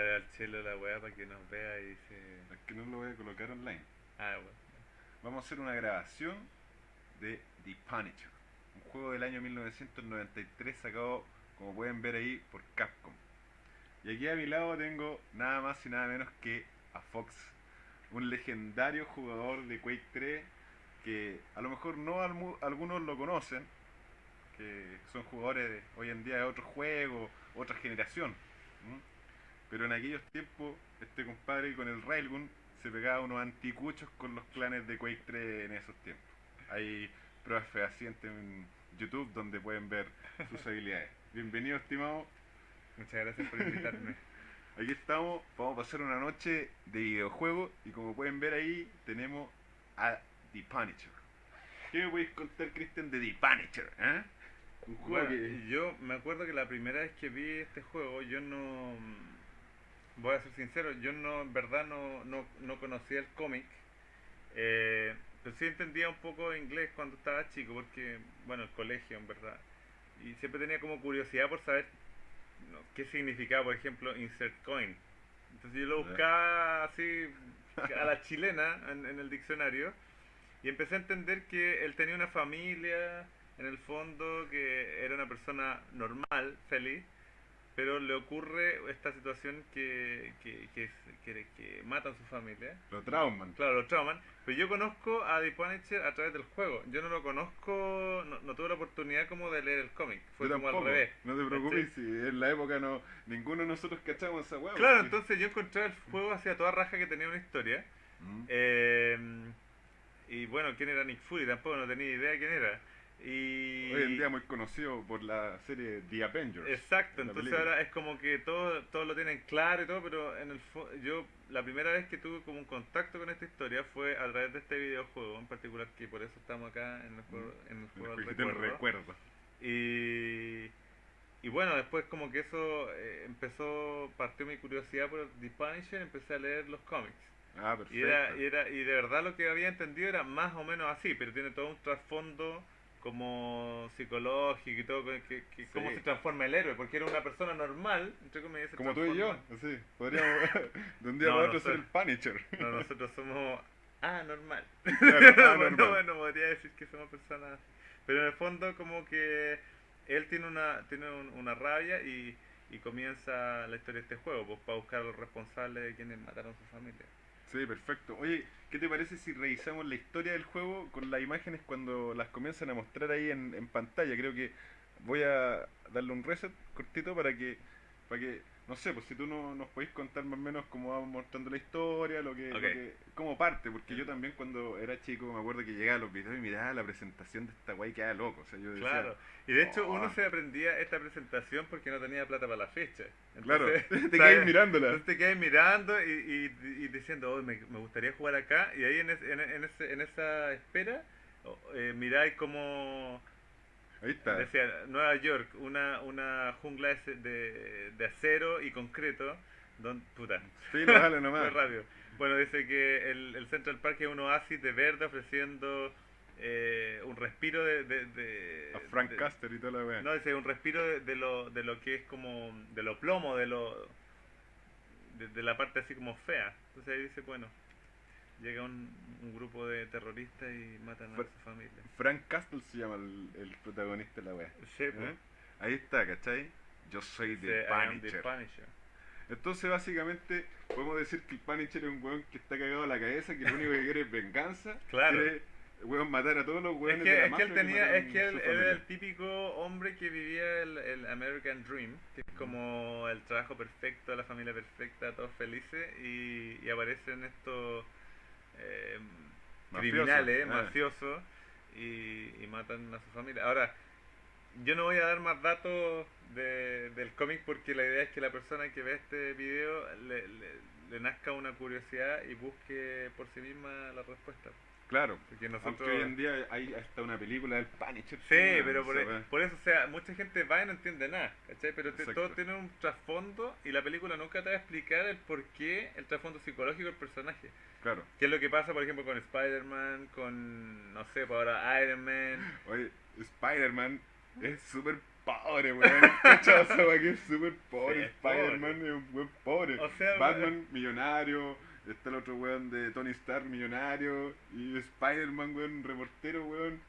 hablar al chelo la weá para que nos vea y se. Es que no lo voy a colocar online. Ah, bueno. Vamos a hacer una grabación de The Punisher, un juego del año 1993 sacado, como pueden ver ahí, por Capcom. Y aquí a mi lado tengo nada más y nada menos que a Fox, un legendario jugador de Quake 3 que a lo mejor no algunos lo conocen, que son jugadores de- hoy en día de otro juego, otra generación. Pero en aquellos tiempos, este compadre con el Railgun se pegaba unos anticuchos con los clanes de Quake 3 en esos tiempos. Hay pruebas fehacientes en YouTube donde pueden ver sus habilidades. Bienvenido, estimado. Muchas gracias por invitarme. Aquí estamos, vamos a pasar una noche de videojuego y como pueden ver ahí tenemos a The Punisher. ¿Qué me podéis contar, Christian, de The Punisher? eh? Un juego Bueno, que... yo me acuerdo que la primera vez que vi este juego, yo no. Voy a ser sincero, yo no, en verdad, no, no, no conocía el cómic. Eh, pero sí entendía un poco inglés cuando estaba chico, porque, bueno, el colegio, en verdad. Y siempre tenía como curiosidad por saber no, qué significaba, por ejemplo, insert coin. Entonces yo lo buscaba así a la chilena en, en el diccionario y empecé a entender que él tenía una familia, en el fondo, que era una persona normal, feliz, pero le ocurre esta situación que, que, que, que, que matan a su familia. Lo trauman. Claro, lo trauman. Pero yo conozco a The Punisher a través del juego. Yo no lo conozco, no, no tuve la oportunidad como de leer el cómic. Fue Yo como tampoco. al revés. No te preocupes, si en la época no ninguno de nosotros cachamos esa hueá. Claro, porque- entonces yo encontré el juego hacia toda raja que tenía una historia. Mm. Eh, y bueno, ¿quién era Nick Fury? Tampoco no tenía idea quién era. Y... Hoy en día muy conocido por la serie The Avengers. Exacto, entonces película. ahora es como que todos todo lo tienen claro y todo, pero en el yo la primera vez que tuve como un contacto con esta historia fue a través de este videojuego en particular, que por eso estamos acá en el juego, en el juego del recuerdo. recuerdo. Y, y bueno, después como que eso eh, empezó, partió mi curiosidad por The Punisher, empecé a leer los cómics. Ah, Y, perfecto. era, y, era, y de verdad lo que había entendido era más o menos así, pero tiene todo un trasfondo como psicológico y todo, que, que- cómo Sí. se transforma el héroe, porque era una persona normal, entre comillas. Como tú y yo, transforma- así. Podríamos de un día No, para otro ser el Punisher. No, nosotros somos anormal. Claro, no, anormal. no, no podría decir que somos personas. Pero en el fondo como que él tiene una tiene un- una rabia y, y comienza la historia de este juego, pues para buscar a los responsables de quienes mataron a su familia. Sí, perfecto. Oye, ¿qué te parece si revisamos la historia del juego con las imágenes cuando las comienzan a mostrar ahí en, en pantalla? Creo que voy a darle un reset cortito para que, para que no sé, pues si tú no, nos podéis contar más o menos cómo vamos mostrando la historia, lo que, lo que- cómo parte, porque yo también cuando era chico me acuerdo que llegaba a los videos y miraba la presentación de esta guay que era loco. O sea, yo decía, Claro. Y de hecho "Oh". uno se aprendía esta presentación porque no tenía plata para la fecha. claro, te quedas mirándola. Entonces te quedas mirando y, y, y diciendo, "Oh, me, me gustaría jugar acá. Y ahí en, es- en, en ese, en esa espera, oh, eh, miráis como Ahí está. decía Nueva York, una, una jungla de, de, de acero y concreto. Don, puta, Sí, no, dale muy nomás. rápido. Bueno, dice que el, el Central Park es un oasis de verde ofreciendo eh, un respiro de... de, de- A Frank de- Caster y toda la weá. no, dice un respiro de, lo, de lo que es como, de lo plomo, de lo, de, de la parte así como fea. Entonces ahí dice, bueno, llega un, un grupo de terroristas y matan a su familia. Frank Castle se llama el, el protagonista de la weá. Sí, ¿Eh? pues, Ahí está, ¿cachai? Yo soy de "I am the Punisher. Punisher". Entonces, básicamente, podemos decir que el Punisher es un weón que está cagado a la cabeza, que lo único que quiere es venganza. Claro. Quiere, weón, matar a todos los Es weones que, de la es que él tenía, matan es que él, era el típico hombre que vivía el, el American Dream, que es como el trabajo perfecto, la familia perfecta, todos felices, y, y aparecen estos eh, criminales, ah. mafiosos, y, y matan a su familia. Ahora, yo no voy a dar más datos de- del cómic porque la idea es que la persona que ve este video le, le- le nazca una curiosidad y busque por sí misma la respuesta. Claro. Porque nosotros... Aunque hoy en día hay hasta una película del Punisher. Sí, pero por, weá. por eso, o sea, mucha gente va y no entiende nada, ¿cachai? Pero te- todo tiene un trasfondo y la película nunca te va a explicar el por qué, el trasfondo psicológico del personaje. Claro. ¿Qué es lo que pasa, por ejemplo, con Spider-Man, con, no sé, pues ahora Iron Man? Oye, Spider-Man es súper pobre, weón. Weá que es súper pobre. Sí, Spider-Man es un weón pobre. O sea, Batman, millonario. Está el otro weón de Tony Stark, millonario. Y Spider-Man, weón, reportero, weón.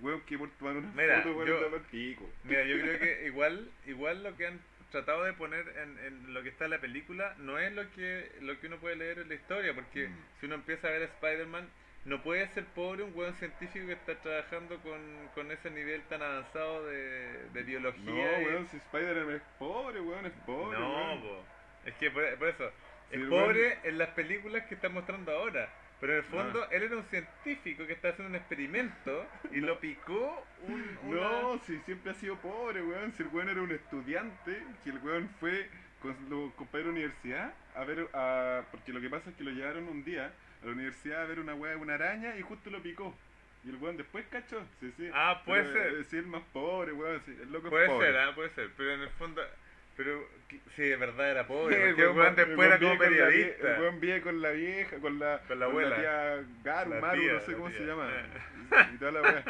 Weón que por tomar una Mira, foto, weón, yo- pico. Mira, yo creo que igual, igual lo que han tratado de poner en, en lo que está en la película no es lo que, lo que uno puede leer en la historia, porque Mm. si uno empieza a ver a Spider-Man, no puede ser pobre un buen científico que está trabajando con, con ese nivel tan avanzado de, de biología. No, y- weón, si Spider-Man es pobre, weón, es pobre. No, weón. po. es que por, por eso, El pobre en las películas que están mostrando ahora. Pero en el fondo, Ah. él era un científico que está haciendo un experimento y lo picó un, una- No, si siempre ha sido pobre, weón. Si el weón era un estudiante, que el weón fue con los compañeros de universidad a ver, a, porque lo que pasa es que lo llevaron un día a la universidad a ver una weá, una araña y justo lo picó. Y el weón después cachó, sí, sí. Ah, puede Pero, ser. eh, Sí, el más pobre, weón, sí, el loco Puede es pobre. ser, ah, puede ser, pero en el fondo, pero sí, de verdad era pobre, Sí, el weón después era como con la periodista. El weón vive con la vieja, con la, Con la abuela. tía Garu, La Maru, tía, no sé la cómo tía. se llama. Y toda la weá.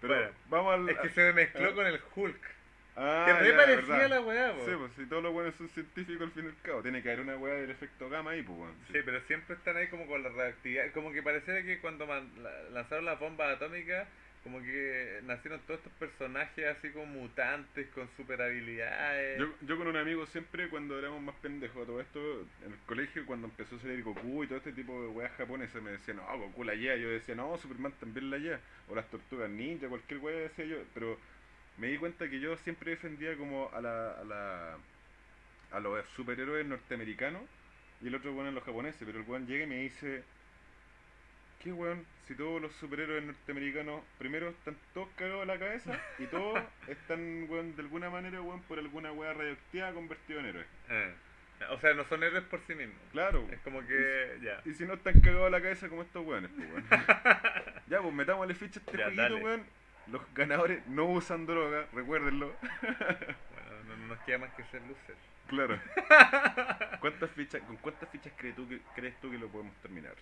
Pero Bueno, vamos al. Es que se me mezcló con el Hulk, Ah, que re parecía la weá, po. Sí, pues si todos los buenos son científicos al fin y al cabo, tiene que haber una weá del efecto gamma ahí, pues weón. Sí, pero siempre están ahí como con la reactividad, como que pareciera que cuando man- la- lanzaron las bombas atómicas, como que nacieron todos estos personajes así como mutantes, con super habilidades. Yo, yo con un amigo siempre cuando éramos más pendejos todo esto, en el colegio cuando empezó a salir Goku y todo este tipo de weas japonesas me decían, no, Goku la lleva, yo decía, no, Superman también la lleva, o las tortugas ninja, cualquier wea decía yo, pero me di cuenta que yo siempre defendía como a la, a la a los superhéroes norteamericanos y el otro weón a los japoneses, pero el weón llega y me dice, ¿qué weón? Si todos los superhéroes norteamericanos primero están todos cagados de la cabeza y todos están, weón, de alguna manera, weón, por alguna wea radioactiva convertidos en héroes. Eh. O sea, no son héroes por sí mismos. Claro. Es como que, ya. Y si no están cagados de la cabeza como estos weones, pues weón. ya, pues metámosle ficha a este Ya, jueguito, weón. Los ganadores no usan droga, recuérdenlo. Bueno, no, no nos queda más que ser losers. Claro. ¿Cuántas fichas, ¿Con cuántas fichas crees tú, que, crees tú que lo podemos terminar?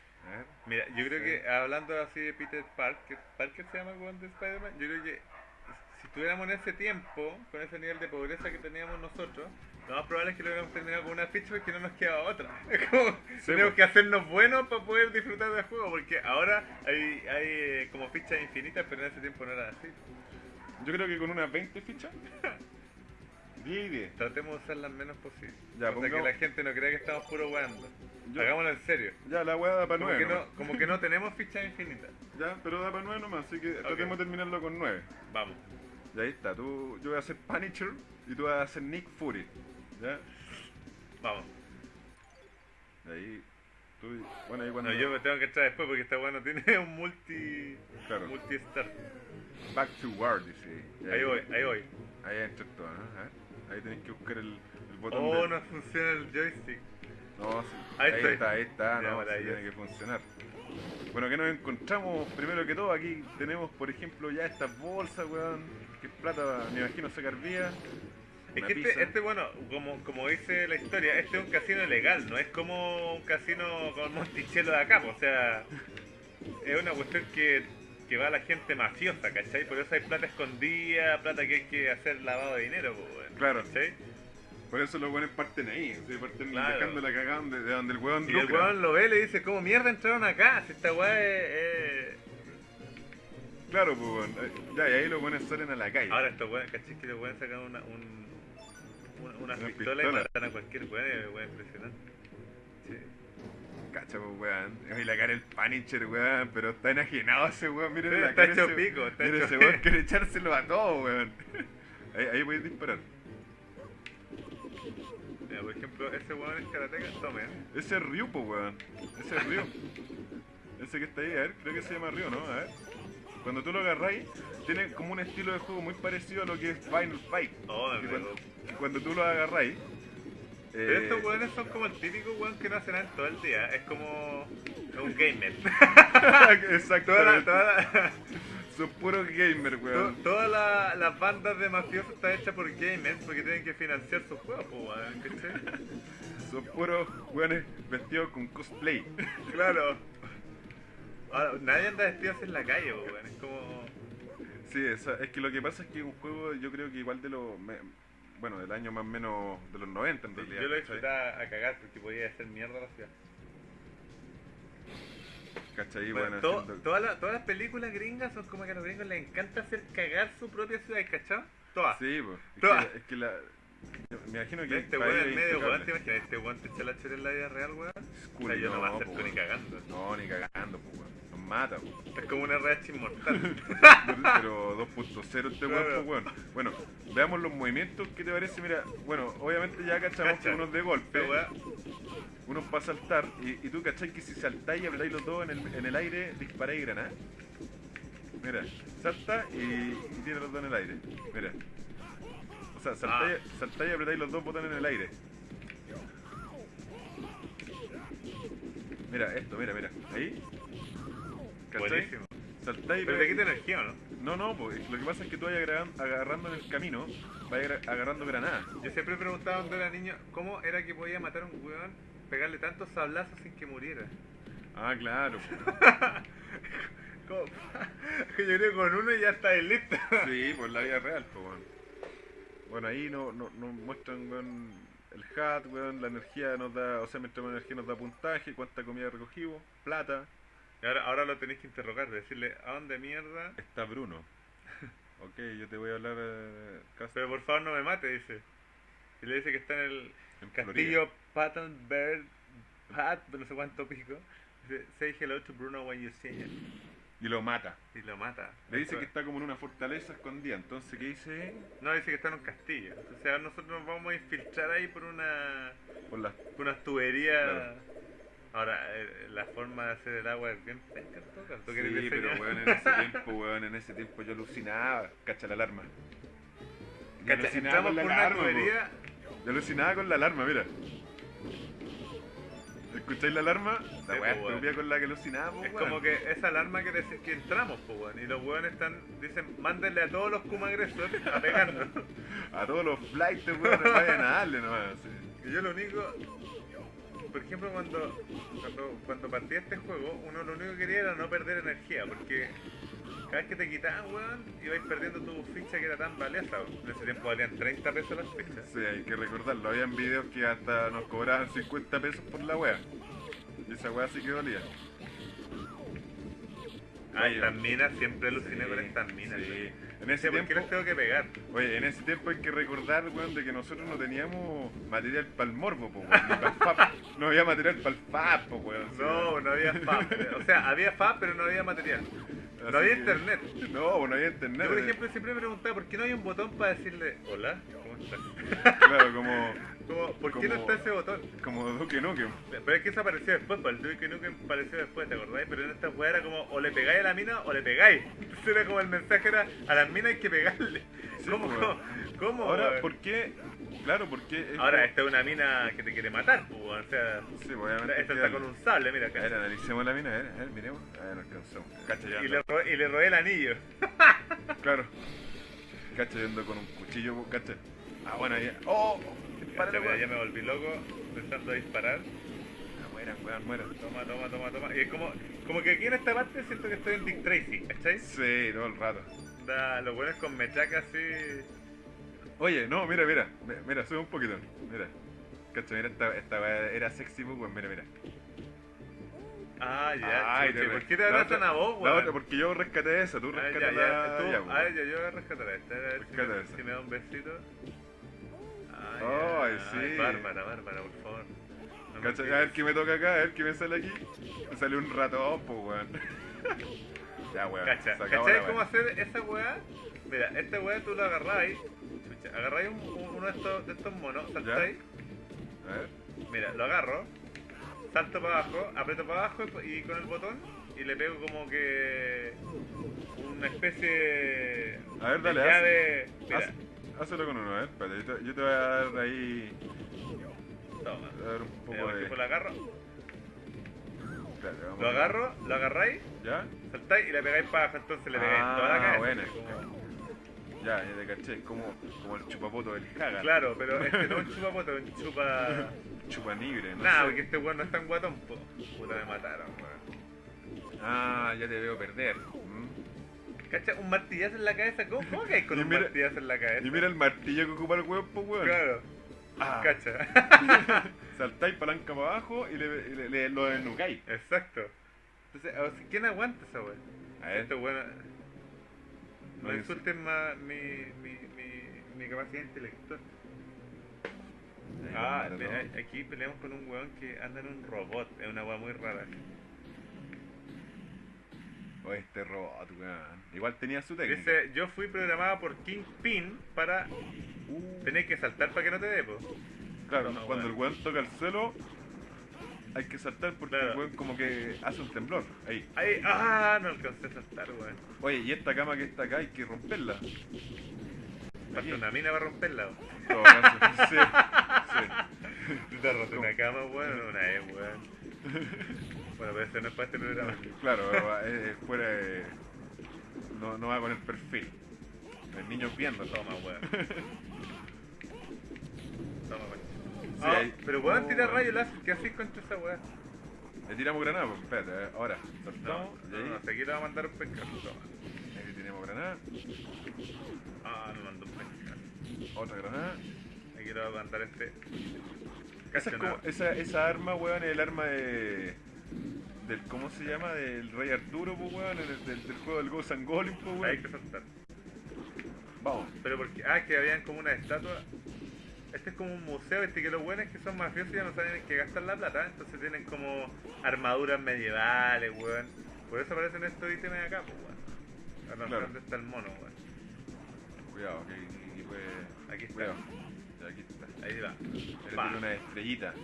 Mira, yo creo Sí. que hablando así de Peter Parker, Parker se llama el de Spider-Man, yo creo que si estuviéramos en ese tiempo, con ese nivel de pobreza que teníamos nosotros, lo más probable es que lo hubiéramos terminado con una ficha porque no nos quedaba otra. Es como, Sí, tenemos po. que hacernos buenos para poder disfrutar del juego, porque ahora hay, hay eh, como fichas infinitas, pero en ese tiempo no era así. Yo creo que con unas 20 fichas. 10 y 10. Tratemos de usar las menos posible. Ya, o sea, que pongamos- la gente no crea que estamos puro weando. Hagámoslo en serio. Ya, la weá da para Como 9. que, no, como que no tenemos fichas infinitas. Ya, pero da para 9 nomás, así que tratemos de terminarlo con 9. Vamos. Y ahí está, tú, yo voy a hacer Punisher y tú vas a hacer Nick Fury. ¿Ya? Vamos. Y ahí, tú, bueno, ahí cuando... No, yo me tengo que entrar después porque esta weá no tiene un multi. Claro. multi start. Back to War, dice. Y Ahí voy, ahí voy. Ahí entra todo, ¿no? A ver, ahí tenés que buscar el, el botón Oh, no funciona el joystick. No, sí. Ahí Ahí, está, ahí está, Ya, no, sí tiene que funcionar. Bueno, que nos encontramos primero que todo, aquí tenemos por ejemplo ya estas bolsas, weón, que es plata, me imagino sacar vía. Es que este, este, bueno, como, como dice la historia, este es un casino legal, no es como un casino con Monticello de acá, o sea, es una cuestión que, que va la gente mafiosa, ¿cachai? Por eso hay plata escondida, plata que hay que hacer lavado de dinero, pues, weón, Claro. ¿cachai? Por eso los weones parten ahí, ¿sí? parten Claro. dejando la cagada donde, de donde el weón Y el weón lo ve y le dice, ¿cómo mierda entraron acá? Si esta weá es... Claro, pues weón. Eh, Ya, y ahí los weones salen a la calle. Ahora estos weones, ¿cachai? Que los weones sacan una, un, una, una Una pistola, pistola. y matan a cualquier weón, es impresionante. Sí. Cacha, pues weón. Y la cara del Punisher, weón, pero está enajenado ese weón. Miren Sí, la está cara hecho ese- pico, está Mira, hecho- ese weón quiere echárselo a todo, weón. Ahí, ahí voy a disparar. Mira, por ejemplo, ese weón es karateca, tomen. Ese es Ryu, pues weón. Ese es Ryu. Ese que está ahí, a ver, creo que se llama Ryu, ¿no? A ver. Cuando tú lo agarráis, tiene como un estilo de juego muy parecido a lo que es Final Fight. Oh, me cuando, cuando tú lo agarráis. Pero eh, estos weones son como el típico weón que no hace nada en todo el día. Es como un gamer. Exacto. toda toda Son puros gamers, weón. todas la- las bandas de mafiosos están hechas por gamers porque tienen que financiar sus juegos, weón. Son puros weones vestidos con cosplay. Claro. Ahora, nadie anda vestido así en la calle, weón. Es como. Sí, esa- es que lo que pasa es que es un juego, yo creo que igual de me- bueno, del año más o menos de los 90 en realidad. yo lo ¿cachai? disfrutaba a cagar porque podía hacer mierda a la ciudad. ¿Cachai? Bueno, Bueno, to- haciendo- todas, las, todas las películas gringas son como que a los gringos les encanta hacer cagar su propia ciudad, ¿cachai? Todas. Sí, pues. Es, Todas. que, es que la. me imagino que. Este weón en medio, weón. ¿te imaginas? Este weón te echa la chora en la vida real, weón. O sea, yo no me po, acerco ni cagando. No, ni cagando, pues, weón. Mata, weón. Es como una RH inmortal. Pero 2.0 este Claro. cuerpo, weón. Bueno, veamos los movimientos. ¿Qué te parece? Mira, bueno, obviamente ya cachamos Cacha. que unos de golpe, unos para saltar. Y, y tú cachai que si saltáis y apretáis los dos en el, en el aire, disparáis granada. Mira, salta y, y tiene los dos en el aire. Mira. O sea, saltáis, Ah. saltáis y apretáis los dos botones en el aire. Mira, esto, mira, mira. Ahí. ¿Cachai? buenísimo. Saltáis y Pero te quita energía, ¿o no? no, no, pues lo que pasa es que tú vas agarran- agarrando en el camino, vas agar- agarrando granadas. Yo siempre preguntaba cuando era niño cómo era que podía matar a un weón, pegarle tantos sablazos sin que muriera. Ah, claro. ¿Cómo? Yo creo que con uno ya está listo. Sí, pues la vida real, pues, weón. Bueno, ahí nos no, nos muestran, weón, el hat, weón, la energía nos da, o sea, mientras energía nos da puntaje, cuánta comida recogimos, plata. Y ahora, ahora lo tenéis que interrogar, decirle, ¿a dónde mierda? Está Bruno. ok, yo te voy a hablar eh, casi Pero por favor no me mate, dice. Y le dice que está en el en castillo Patton Bird, Pat, no sé cuánto pico. Dice, say hello to Bruno when you see him. Y lo mata. Y lo mata. Le dice que está como en una fortaleza escondida, entonces, ¿qué dice? No, dice que está en un castillo. Entonces ahora nosotros nos vamos a infiltrar ahí por una Por las por unas tuberías. Claro. Ahora, eh, la forma de hacer el agua es bien penca en todo caso. ¿Tú querés Sí, pero weón, en ese tiempo, weón, en ese tiempo yo alucinaba. Cacha la alarma. Yo Cacha, alucinaba entramos con la por una alarma, po. tubería. Yo alucinaba con la alarma, mira. ¿Escucháis la alarma? La Sí, weá po, weón. estúpida con la que alucinaba, Es weón. como que esa alarma que decir que entramos, pues, weón. Y los weones están, dicen, mándenle a todos los Kuma agresores a pegarnos. A todos los flights, weón, vayan a darle nomás. sí. y yo lo único, por ejemplo, cuando, cuando, cuando partía este juego, uno lo único que quería era no perder energía, porque cada vez que te quitaban, weón, ibais perdiendo tu ficha que era tan valiosa. En ese tiempo valían 30 pesos las fichas. Sí, hay que recordarlo. Habían videos que hasta nos cobraban 50 pesos por la wea. Y esa wea sí que dolía. Ah, estas minas, siempre aluciné sí, con estas minas. sí. En ese por qué tiempo, les tengo que pegar. oye, en ese tiempo hay que recordar, weón, de que nosotros no teníamos material para el morbo, po, weón, ni FAP. No había material para el FAP, po, weón. No, no había FAP. O sea, había FAP, pero no había material. Así No había que- internet. No, no había internet. Yo, por eh. ejemplo, siempre me preguntaba por qué no hay un botón para decirle hola, ¿cómo estás? Claro, como, Como, ¿Por qué no está ese botón? como Duque Nukem. Pero es que eso apareció después, pues el Duke Nukem apareció después, ¿te acordáis? Pero en esta weá era como o le pegáis a la mina o le pegáis. Entonces era como el mensaje era a las minas hay que pegarle. Sí, ¿Cómo? pues, ¿Cómo? ¿Cómo, Ahora? ¿por qué? Claro, porque. es Ahora, como- esta es una mina que te quiere matar, pues, o sea, Sí, pues, obviamente. esta está con un sable, mira A ver, acá. analicemos la mina, a ver, a ver, miremos. A ver, no alcanzamos. Cacha, ya Y le, robé, y le robé el anillo. Claro. Cacha, yo ando con un cuchillo, cacha. Ah, bueno, ya. ¡Oh! Ya me volví loco pensando a disparar. Ah, mueran, weón, mueran. Toma, toma, toma, toma. Y es como, como que aquí en esta parte siento que estoy en Dick Tracy, ¿cachai? Sí, todo el rato. Da, los buenos con mechaca así. Oye, no, mira, mira. mi- Mira, sube un poquito. Mira. Cacha, mira, esta, esta era sexy, pues, weón, mira, mira. Ah, ya. Ay, chuche, ¿Por qué te abrazan a vos, La weón? otra, porque yo rescaté esa, tú Ah, rescaté ya, ya, tú- ya, pues. ah, ya, yo voy a rescatar a esta. A ver me, si me da un besito. Ay, Ay, sí. Bárbara, Bárbara, por favor. No Cacha, a ver qué me toca acá, a ver qué me sale aquí. Me sale un ratón, pues, weón. ya, weón. Cacha, ¿cachai cómo hacer esa weá? Mira, esta weá tú la agarráis, chucha, agarráis un- un- uno de estos, de estos monos, saltáis, A ver. mira, lo agarro, salto para abajo, aprieto para abajo y, con el botón y le pego como que una especie A ver, dale, de llave. Mira, Hazlo con uno, a ver, espérate, yo te, yo te voy a dar ahí. toma. A ver un poco de. agarro, Espérate, vamos lo agarro, lo agarráis, ¿Ya? saltáis y le pegáis para abajo, entonces le pegáis Ah, toda la cabeza. buena. como- Ya, ya te caché, es como, como el chupapoto del Haga. Claro, pero este no es un chupapoto, es un chupa. Chupanigre, no Nada, sé. porque este weón no es tan guatón, po. Puta, me mataron, weón. Ah, ya te veo perder. Mm. ¿Cacha? Un martillazo en la cabeza. ¿Cómo, cómo hay con Y un mira- martillazo en la cabeza? Y mira el martillo que ocupa el weón, pues weón. Claro. Ah, Cacha. saltáis palanca para abajo y le, le, le- lo desnucáis. Exacto. Entonces, o sea, ¿quién aguanta esa weá? A ver, Esto bueno. No No insulten más mi, mi, mi, mi capacidad intelectual. Ah, aquí peleamos con un weón que anda en un robot. Es una weá muy rara. Oh, este robot, weón. Igual tenía su técnica. Dice, yo fui programada por Kingpin para Uh, tener que saltar para que no te dé, po. claro, no, cuando weón. el weón toca el suelo, hay que saltar porque Claro. el weón como que hace un temblor. Ahí. Ahí, ah, no alcancé a saltar, weón. Oye, y esta cama que está acá hay que romperla. Falta una mina para romperla, weón. En todo caso, sí, sí. Tú te has roto una cama, weón, una vez, weón. Bueno, pero eso no es para este programa. Claro, es fuera de- no, no va con el perfil. El niño viendo Toma, weón. Toma, weón. Sí, Ah, pero weón, Oh, tira weón. rayo láser. ¿Qué haces contra esa weá? Le tiramos granada, pues espérate, ahora. No, Saltamos, y no, ahí, no, aquí le va a mandar un pescado. Toma. le tiramos granada, Ah, me mandó un pescado. otra granada. Aquí le va a mandar este. Esa, es como, no. esa, esa arma, weón, es el arma de. Del, ¿Cómo se llama? Del Rey Arturo, pues, weón, el- del, del juego del Ghost and Golem, pues, Hay weón. que saltar. Vamos. Pero porque, ah, que habían como una estatua. Este es como un museo, este que los buenos que son mafiosos ya no saben en qué gastar la plata, entonces tienen como armaduras medievales, weón. Por eso aparecen estos ítems acá, pues, weón. A lo Claro. ¿Dónde está el mono, weón? Cuidado, que aquí puede. Aquí está. Cuidado. Aquí está. Ahí va. Tiro una estrellita.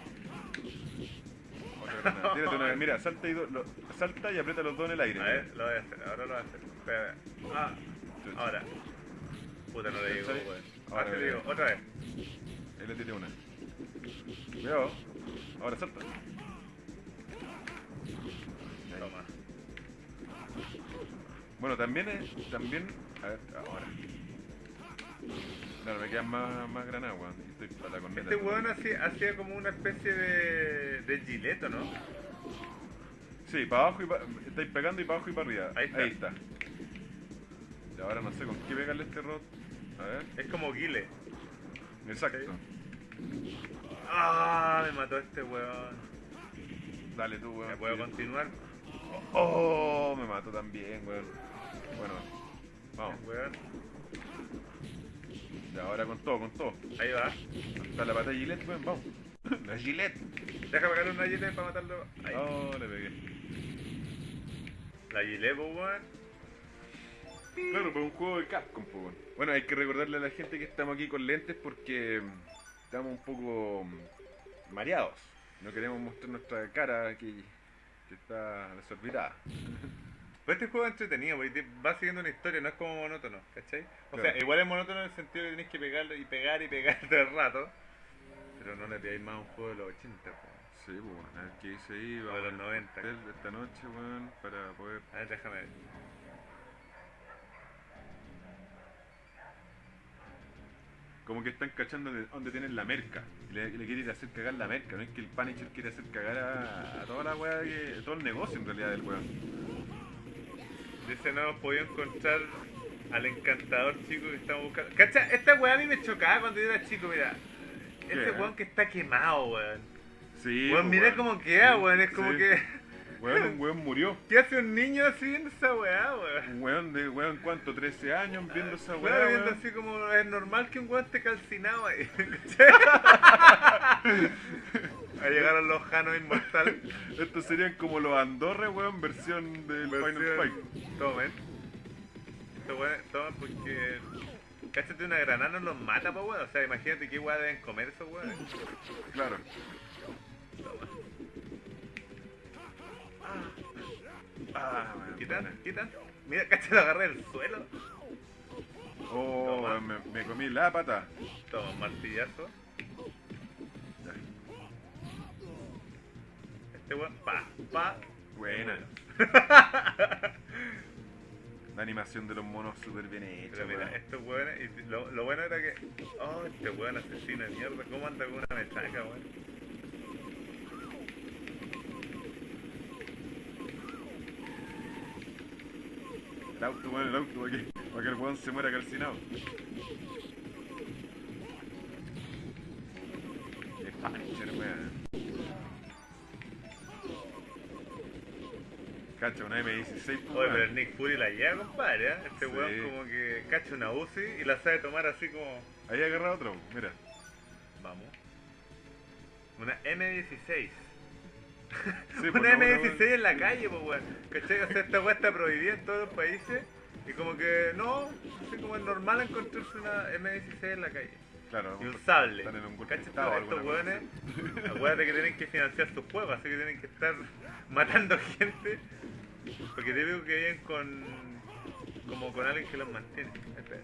Otra. Tírate una Mira, salta y, do- lo- salta y aprieta los dos en el aire. A ver, lo voy a hacer, ahora lo voy a hacer. Espera, ah, ahora. Puta, no le digo, weón. Ahora Ahora te digo, otra vez. Ahí le tiré una. Cuidado. Ahora salta. Toma. Bueno, también es. También. A ver, ahora. Claro, me quedan más, más granadas, weón. Estoy para la corneta. Este weón hacía, hacía como una especie de, de gileto, ¿no? Sí, para abajo y para. Estáis pegando y para abajo y para arriba. Ahí está. Ahí está. Y ahora no sé con qué pegarle este rod. A ver. Es como guile. Exacto. Ah, me mató este weón. Dale tú, weón. ¿Me puedo Sí. continuar? Oh, me mató también, weón. Bueno, vamos. Weón. Ya, ahora con todo, con todo. Ahí va. Está la pata de Gillette, weón, vamos. La Gillette. Déjame pegarle una gilet para matarlo. Ahí. Oh, le pegué. La gilet, po, weón. Claro, pues un juego de Capcom, weón. Bueno, hay que recordarle a la gente que estamos aquí con lentes porque mm, estamos un poco mm, mareados. No queremos mostrar nuestra cara que, que está desorbitada. Pero este juego es entretenido, porque va siguiendo una historia, no es como monótono, ¿cachai? O Claro. sea, igual es monótono en el sentido que tenés que pegarlo y pegar y pegar todo el rato. Pero no le pidáis más a un juego de los 80, po. Sí, pues, bueno, a ver qué dice ahí. O de Vamos los a 90. hacer esta noche, weón, para poder... A ver, déjame ver. Como que están cachando de dónde tienen la merca. Y le, le quiere ir a hacer cagar la merca. No es que el Punisher quiere hacer cagar a, a toda la weá, todo el negocio en realidad del weón. Dice, no hemos podido encontrar al encantador chico que estamos buscando. ¿Cacha? Esta weá a mí me chocaba cuando yo era chico, mira. Este weón que está quemado, weón. Sí, weón, pues, mira cómo queda, weón. Es como Sí. que. Weón, un weón murió. ¿Qué hace un niño así viendo esa weá, weón? Un weón de, weón, ¿cuánto? 13 años viendo esa weá, Weón, viendo weón. así como es normal que un weón esté calcinado ahí. Ahí llegaron los Janos Inmortal. Estos serían como los Andorra, weón, versión del Final Fight. Versión- Tomen. Estos weones toman porque. Cáchate una granada no los mata, po weón. O sea, imagínate qué weá deben comer esos weones. Claro. Ah, weón. Quitan, quitan. Mira, cáchate, lo agarré del suelo. Oh, Toma. weón, me, me comí la pata. Toma, martillazo. Este weón, pa, pa. Buena. La animación de los monos súper bien hecha. Pero mira, estos weones, y lo, lo bueno era que. Oh, este weón asesino de mierda. ¿Cómo anda con una mechaca, weón? El auto, weón, el auto, para que, para que el weón se muera calcinado. Una M16. pues, Oye, pero el Nick Fury la lleva, compadre, ¿eh? Este Sí. weón como que cacha una UCI y la sabe tomar así como... Ahí agarra otro, mira. Vamos. Una M16. Sí, pues, una no, M16 no, en la calle, pues weón. ¿Cachai? O sea, esta weá está prohibida en todos los países. Y como que no, así como es normal encontrarse una M16 en la calle. Claro, Y un sable. Están en un estado, Estos weones, acuérdate que tienen que financiar sus juegos, así que tienen que estar matando gente. Porque te digo que viven con. como con alguien que los mantiene. Espera.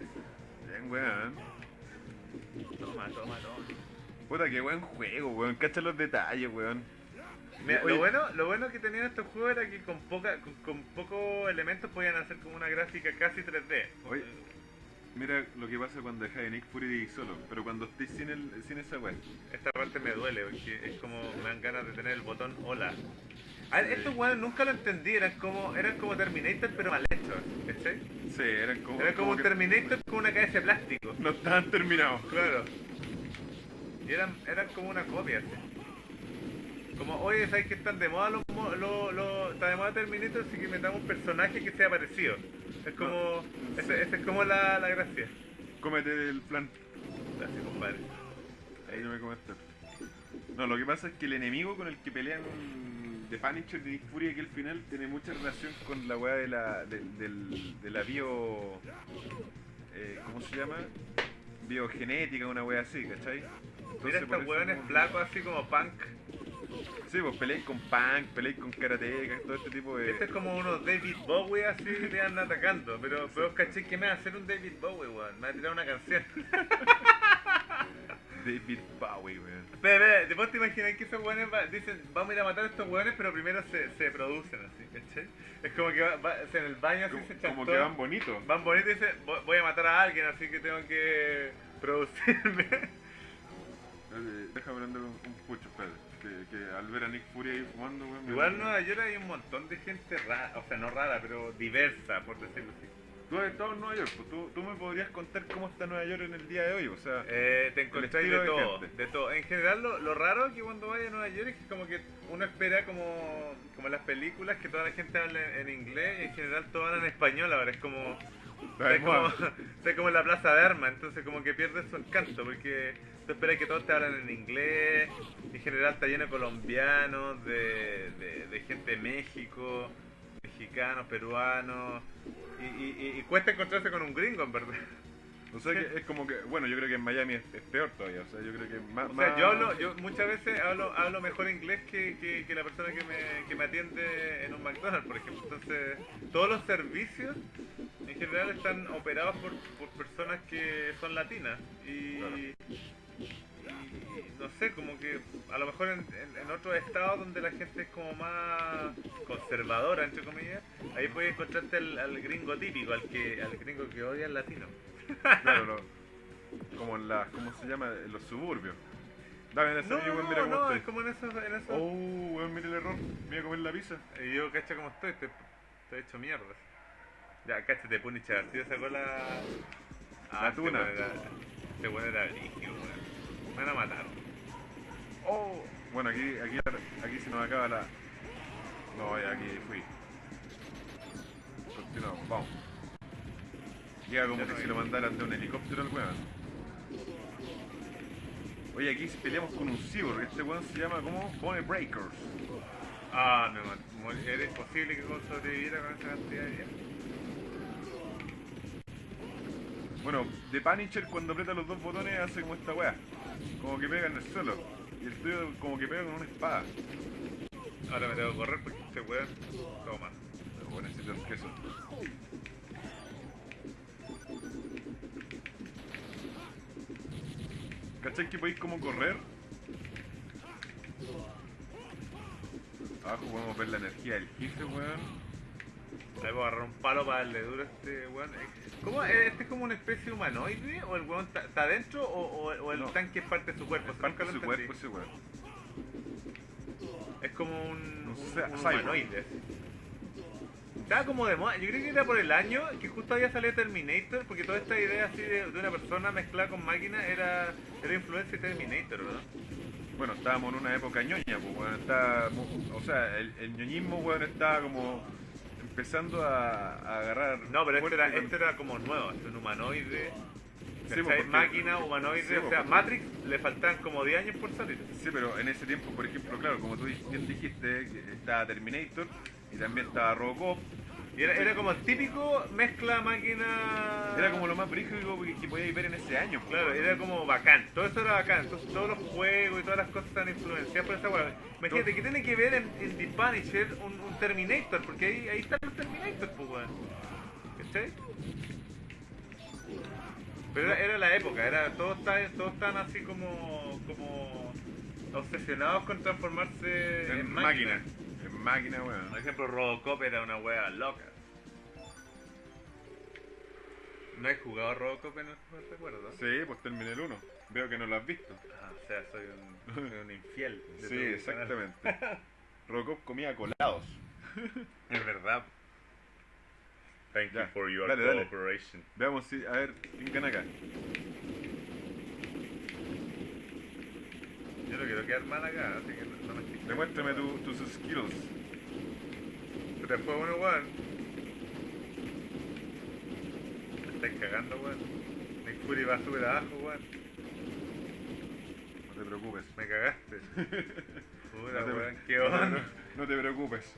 Bien, weón. Toma, toma, toma. Puta, qué buen juego, weón. Cacha los detalles, weón. Mira, Oye, lo bueno, lo bueno que tenían estos juegos era que con poca, con, con pocos elementos podían hacer como una gráfica casi 3D. Oye. Mira lo que pasa cuando dejas de Nick Fury solo, pero cuando estés sin, el, sin esa weón. Esta parte me duele porque es como me dan ganas de tener el botón hola. A ver, Sí. estos weones nunca lo entendí, eran como, eran como Terminator pero mal hechos, ¿cachai? Sí, eran como. Era como un que Terminator con una cabeza de plástico. No estaban terminados. Claro. Y eran, eran como una copia, así. Como, oye, ¿sabes que están de moda los, los, los- está de moda Terminator? Así que metamos un personaje que sea parecido. Es como, esa esa es como la, la gracia. Cómete el plan. Gracias, compadre. Ahí no me comentaste. No, lo que pasa es que el enemigo con el que pelean de Punisher de Nick Fury aquí al final tiene mucha relación con la weá de la, del- del- de la bio. eh, ¿Cómo se llama? Biogenética, una weá así, ¿cachai? Entonces, Mira estos como- flacos así como punk. Sí, pues peleáis con punk, peleáis con karatecas, todo este tipo de. Este es como unos David Bowie así que te andan atacando. Pero, pero caché que me va a hacer un David Bowie, weón. Me va a tirar una canción. David Bowie, weón. Espera, espera, ¿vos te imaginas que esos weones va- dicen, vamos a ir a matar a estos weones, pero primero se, se producen así, ¿cachai? Es como que va, en el baño así Como, se como chantó, que van bonitos. van bonitos y dicen, "Voy- a matar a alguien, así que tengo que producirme. Déjame prender un, un pucho, espérate. Que, que al ver a Nick Fury ahí fumando, weón. Igual en Nueva York hay un montón de gente rara, o sea, no rara, pero diversa, por decirlo así. Tú has estado en Nueva York, pues tú, tú me podrías contar cómo está Nueva York en el día de hoy, o sea. Eh, te encontráis de de todo, gente. de todo. En general, lo, lo raro es que cuando vayas a Nueva York es que como que uno espera como, como en las películas que toda la gente hable en inglés y en general todo habla en español ahora. Es como, La de es como, en la Plaza de Armas, entonces como que pierde su encanto porque tú esperas que todos te hablan en inglés, en general está lleno de colombianos, de, de, de gente de México, mexicanos, peruanos, y, y, cuesta encontrarse con un gringo en verdad. O sea que es como que, bueno, yo creo que en Miami es, es peor todavía, o sea, yo creo que más... O sea, más- yo hablo, yo muchas veces hablo, hablo mejor inglés que, que, que la persona que me, que me atiende en un McDonald's, por ejemplo. Entonces, todos los servicios en general están operados por, por personas que son latinas. Y, Claro. No sé, como que a lo mejor en, en, en otros estados donde la gente es como más conservadora, entre comillas, ahí puedes encontrarte al, al gringo típico, al que al gringo que odia al latino. Claro, como en las, ¿cómo se llama? En los suburbios. Dame ese No, no, mira cómo no, es estoy. como en esos... En esos Oh, weón, mira el error. Mira a comer la pizza. Y yo, cacha como estoy, estoy, estoy hecho mierda. Ya, cacha, te pone chaval, tío sacó la... La este tuna. era- Este weón era brígido, weón. Me van a matar. Oh, bueno, aquí, aquí, aquí se nos acaba la... No, ya aquí fui. Continuamos, vamos. Llega como Ya que no si lo mandaran de un helicóptero al weón. Oye, aquí peleamos con un cyborg. Este weón se llama como Bone Breakers. Ah, me mató. Era imposible que Gon sobreviviera con esa cantidad de vida. Bueno, The Punisher cuando aprieta los dos botones hace como esta weá. Como que pega en el suelo. Y el tuyo como que pega con una espada. Ahora me tengo que correr porque este weón... Toma. Pero bueno, necesito el queso. ¿Cachai que podéis como correr? Abajo podemos ver la energía del jefe, weón. Ahí voy a agarrar un palo para darle duro a este weón. ¿Cómo? ¿Este es como una especie humanoide? ¿O el weón está- está adentro? ¿O, o- o el No. tanque es parte de su cuerpo? Es parte de su cuerpo ese weón. Es como un, Un un, humanoide. Estaba como de moda, yo creo que era por el año que justo había salido Terminator, porque toda esta idea así de, de una persona mezclada con máquina era, era influencia de Terminator, ¿no? Bueno, estábamos en una época ñoña, pues, weón, está, o sea, el, el ñoñismo, weón, estaba como empezando a, a agarrar... No, pero este era, este era como nuevo, este es un humanoide, Sí, porque- máquina, humanoide, Sí, o sea, porque- Matrix le faltaban como 10 años por salir. Sí, pero en ese tiempo, por ejemplo, claro, como tú bien dijiste, estaba Terminator y también estaba Robocop. Y era, era como el típico mezcla máquina... Era como lo más brígido que, que podíais ver en ese año. pues, Claro, era como bacán, todo eso era bacán, entonces todos los juegos y todas las cosas están influenciadas por esa hueá. Imagínate, ¿qué tiene que ver en, en The Punisher un, un Terminator? Porque ahí, ahí están los Terminators, pues weón. ¿Cachai? Pero era, era la época, era todos estaban, todos estaban así como, como obsesionados con transformarse en, en máquina. máquina. Máquina, weón. Por ejemplo, Robocop era una wea loca. ¿No he jugado Robocop en el recuerdo? Sí, pues terminé el 1. Veo que no lo has visto. Ah, o sea, soy un, soy un infiel. Sí, exactamente. Robocop comía colados. Es verdad. Thank Ya, you for your dale, dale. cooperation. Veamos si, a ver, ¿quién gana acá? Yo no quiero quedar mal acá, así que no, no me. Demuéstrame tu- tus skills. Pero después uno, weón. Me estáis cagando, weón. Nick Fury va súper abajo, weón. No te preocupes. Me cagaste. Puta, No weón, qué no- onda. no te preocupes.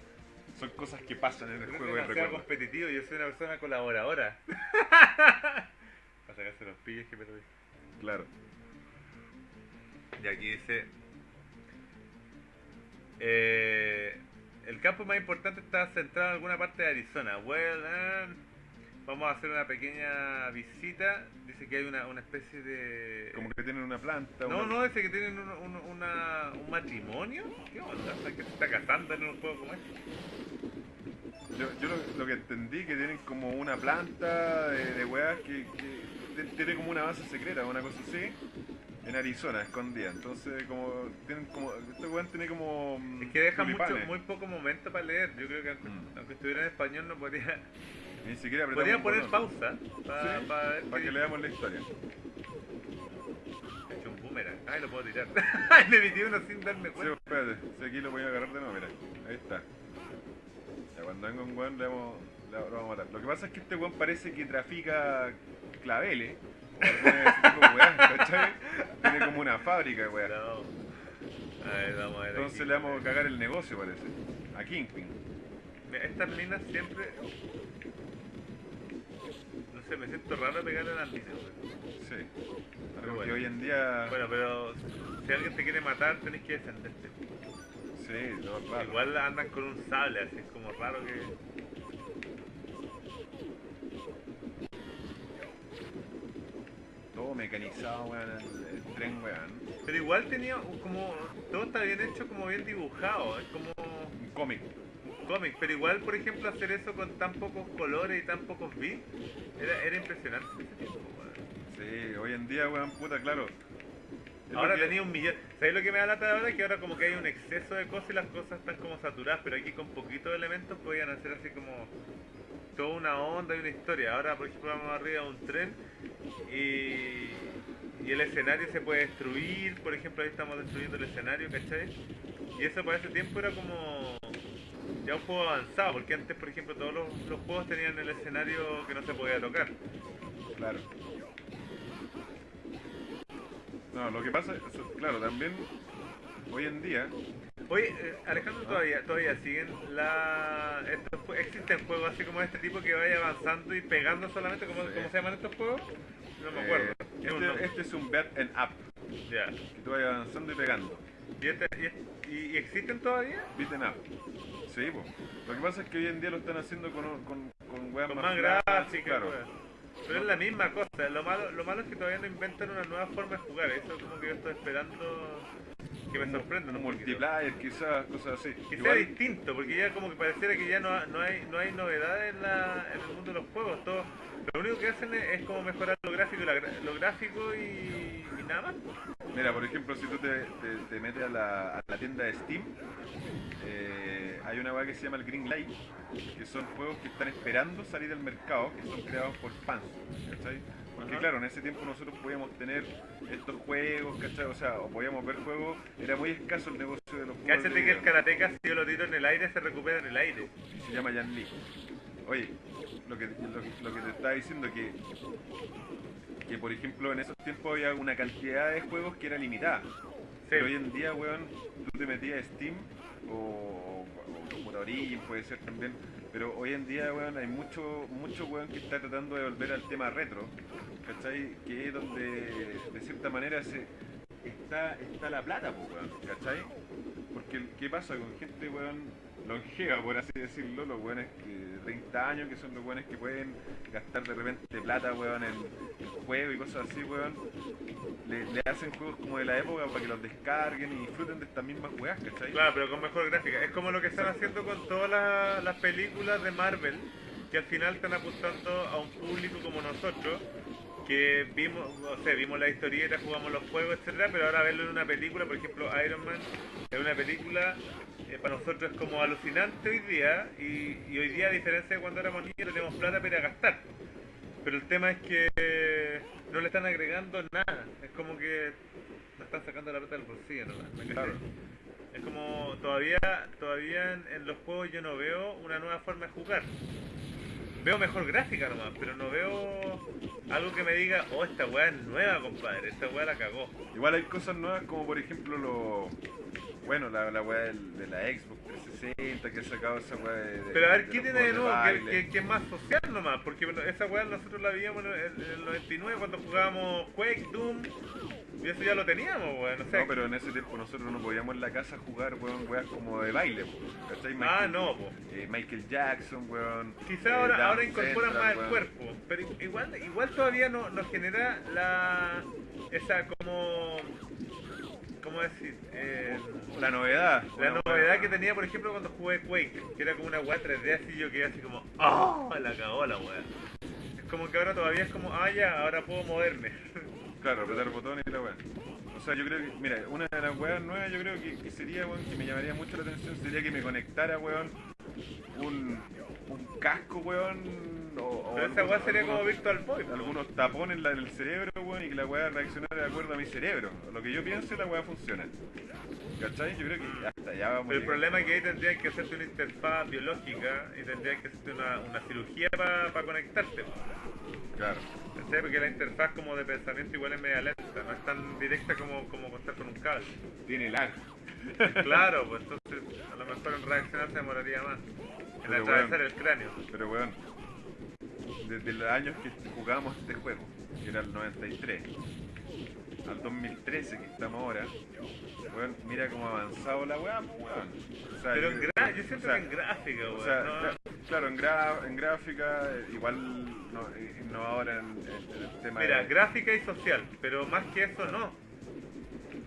Son cosas que pasan en el juego de recuerdo. competitivo, yo soy una persona colaboradora. Para sacarse los pillos que perdí. Claro. Y aquí dice... eh, el campo más importante está centrado en alguna parte de Arizona. Well, eh, vamos a hacer una pequeña visita. Dice que hay una, una especie de... Como que tienen una planta. No, una- no, dice que tienen un, un- una- un matrimonio. ¿Qué onda? O sea, que se está casando en un juego como este. Yo, yo lo, lo que entendí que tienen como una planta de, de weas que, que tiene como una base secreta, una cosa así, en Arizona, escondida. Entonces, como tienen como. Este weón tiene como. mm, Es que deja mucho, muy poco momento para leer. Yo creo que aunque, Mm. aunque estuviera en español no podría... Ni siquiera Podría poner pausa para Sí, ver Para qué que leamos la historia. He hecho un boomerang. Ay, lo puedo tirar. Le metí uno sin darme Sí, cuenta. espérate, si aquí lo voy a agarrar de nuevo, mira. Ahí está. Ya cuando venga un weón le vamos, le- lo vamos a matar. Lo que pasa es que este weón parece que trafica claveles. Tiene como una fábrica de weas. No. A ver, vamos a ver. Entonces aquí. le vamos a cagar el negocio, parece. A Kingpin. Mira, Estas minas siempre. No sé, me siento raro pegarle a las minas. Sí. Pero bueno. hoy en día. Bueno, pero si alguien te quiere matar, tenés que defenderte. Sí, lo raro. Igual andan con un sable, así es como raro que. Todo mecanizado, weón. El, el tren, weón. Pero igual tenía como. Todo está bien hecho, como bien dibujado. Es como. Un cómic. un cómic, pero igual, por ejemplo, hacer eso con tan pocos colores y tan pocos bits era, era impresionante ese tiempo, weón. Sí, hoy en día, weón, puta, claro. Es Ahora que- tenía un millón. ¿Sabes lo que me da lata ahora? Que ahora como que hay un exceso de cosas y las cosas están como saturadas, pero aquí con poquitos elementos podían hacer así como toda una onda y una historia. Ahora, por ejemplo, vamos arriba de un tren y, y el escenario se puede destruir. Por ejemplo, ahí estamos destruyendo el escenario, ¿cachai? Y eso para ese tiempo era como ya un juego avanzado, porque antes, por ejemplo, todos los, los juegos tenían el escenario que no se podía tocar. Claro. No, lo que pasa, claro, también hoy en día, Oye, eh, Alejandro, todavía, todavía siguen la... Estos, existen juegos así como este tipo que vaya avanzando y pegando solamente, ¿cómo, Sí. cómo se llaman estos juegos? No me eh, acuerdo. Un este, este es un bet and up, Ya. que tú vayas avanzando y pegando. ¿Y, este- y y- y existen todavía? Beat and up. Sí, po. Lo que pasa es que hoy en día lo están haciendo con, con, con weas Con más más gráficas, claro. Pero es la misma cosa. Lo malo, lo malo es que todavía no inventan una nueva forma de jugar. Eso es como que yo estoy esperando que me un poquito. multiplayer, quizás, cosas así. Que sea distinto, porque ya como que pareciera que ya no, no hay no hay novedades en, la, en el mundo de los juegos. Todo, lo único que hacen es, es como mejorar lo gráfico, y la lo gráfico y, y nada más. mira, por ejemplo, si tú te, te- te metes a la, a la tienda de Steam, eh, hay una weá que se llama el Green Light, que son juegos que están esperando salir al mercado, que son creados por fans, ¿cachai? Porque claro, en ese tiempo nosotros podíamos tener estos juegos, ¿cachai? O sea, o podíamos ver juegos, era muy escaso el negocio de los juegos. Cáchate de que el karateka si yo lo tiro en el aire se recupera en el aire. se llama Jan Lee. Oye, lo que, lo, que- lo que te estaba diciendo que, que por ejemplo en esos tiempos había una cantidad de juegos que era limitada. Pero hoy en día, weón, tú te metías a Steam o, o Origin, puede ser también. Pero hoy en día, weón, hay mucho, mucho weón que está tratando de volver al tema retro, ¿cachai? Que es donde, de cierta manera, se está, está la plata, weón, ¿cachai? Porque, ¿qué pasa con gente, weón, longeva, por así decirlo? Los weones que de 30 años, que son los weones que pueden gastar de repente plata, weón, en juegos y cosas así, weón. Le, hacen juegos como de la época para que los descarguen y disfruten de estas mismas weas, ¿cachai? Claro, pero con mejor gráfica. Es como lo que están haciendo con todas las, las películas de Marvel, que al final están apuntando a un público como nosotros, que vimos, o sea, vimos la historieta, jugamos los juegos, etcétera, pero ahora verlo en una película, por ejemplo, Iron Man, es una película eh, para nosotros es como alucinante hoy día, y, y hoy día, a diferencia de cuando éramos niños, tenemos plata para gastar. Pero el tema es que no le están agregando nada, es como que nos están sacando la plata del bolsillo, ¿no? Es como todavía todavía en, en los juegos yo no veo una nueva forma de jugar. Veo mejor gráfica nomás, pero no veo algo que me diga, oh, esta weá es nueva, compadre, esta weá la cagó. Igual hay cosas nuevas como por ejemplo lo... Bueno, la, la wea del- de la Xbox 360 que ha sacado esa wea de... de- Pero a ver, de ¿qué tiene de nuevo? Que, que- que es más social nomás, porque bueno, esa weá nosotros la veíamos en el, en el 99 cuando jugábamos Quake, Doom, y eso ya lo teníamos, weón, o sea, No, pero en ese tiempo nosotros no podíamos en la casa jugar, weón, weas como de baile, ¿cachai? Ah, no, po. eh, Michael Jackson, weón. Quizá eh, ahora, ahora incorporan más el weón. cuerpo, pero igual, igual todavía no, nos genera la esa como ¿cómo decir? Eh, La novedad. la novedad que tenía por ejemplo cuando jugué Quake, que era como una weá 3D así yo quedé así como ¡Oh! la cagó la weá. Es como que ahora todavía es como, ah ya, ahora puedo moverme. Claro, apretar botones y la weá. O sea, yo creo que, mira, una de las weas nuevas yo creo que, que sería, weón, que me llamaría mucho la atención sería que me conectara, weón, un, un casco, weón, o, o Pero esa weá sería como Virtual Boy. algunos tapones en la- en el cerebro, weón, y que la weá reaccionara de acuerdo a mi cerebro. Lo que yo pienso, la weá funciona. ¿Cachai? Yo creo que hasta allá vamos. Pero el problema es que ahí tendrían que hacerte una interfaz biológica y tendrían que hacerte una, una cirugía para conectarte. po. Claro. ¿Cachai? Porque la interfaz como de pensamiento igual es media lenta, no es tan directa como, como contar con un cable. Tiene lag. Claro, pues entonces a lo mejor en reaccionar se demoraría más. En Pero atravesar el cráneo. Pero weón, desde los años que jugábamos este juego, que era el 93, al 2013 que estamos ahora, weón, mira cómo ha avanzado la weá, pues, weón. O sea, Pero yo- en gra yo siento o sea, que en gráfica, o weón. sea, ¿no? cla- claro, en, gra- en gráfica, eh, igual no, eh, no ahora en, en- en el tema Mira, de... gráfica y social, pero más que eso no.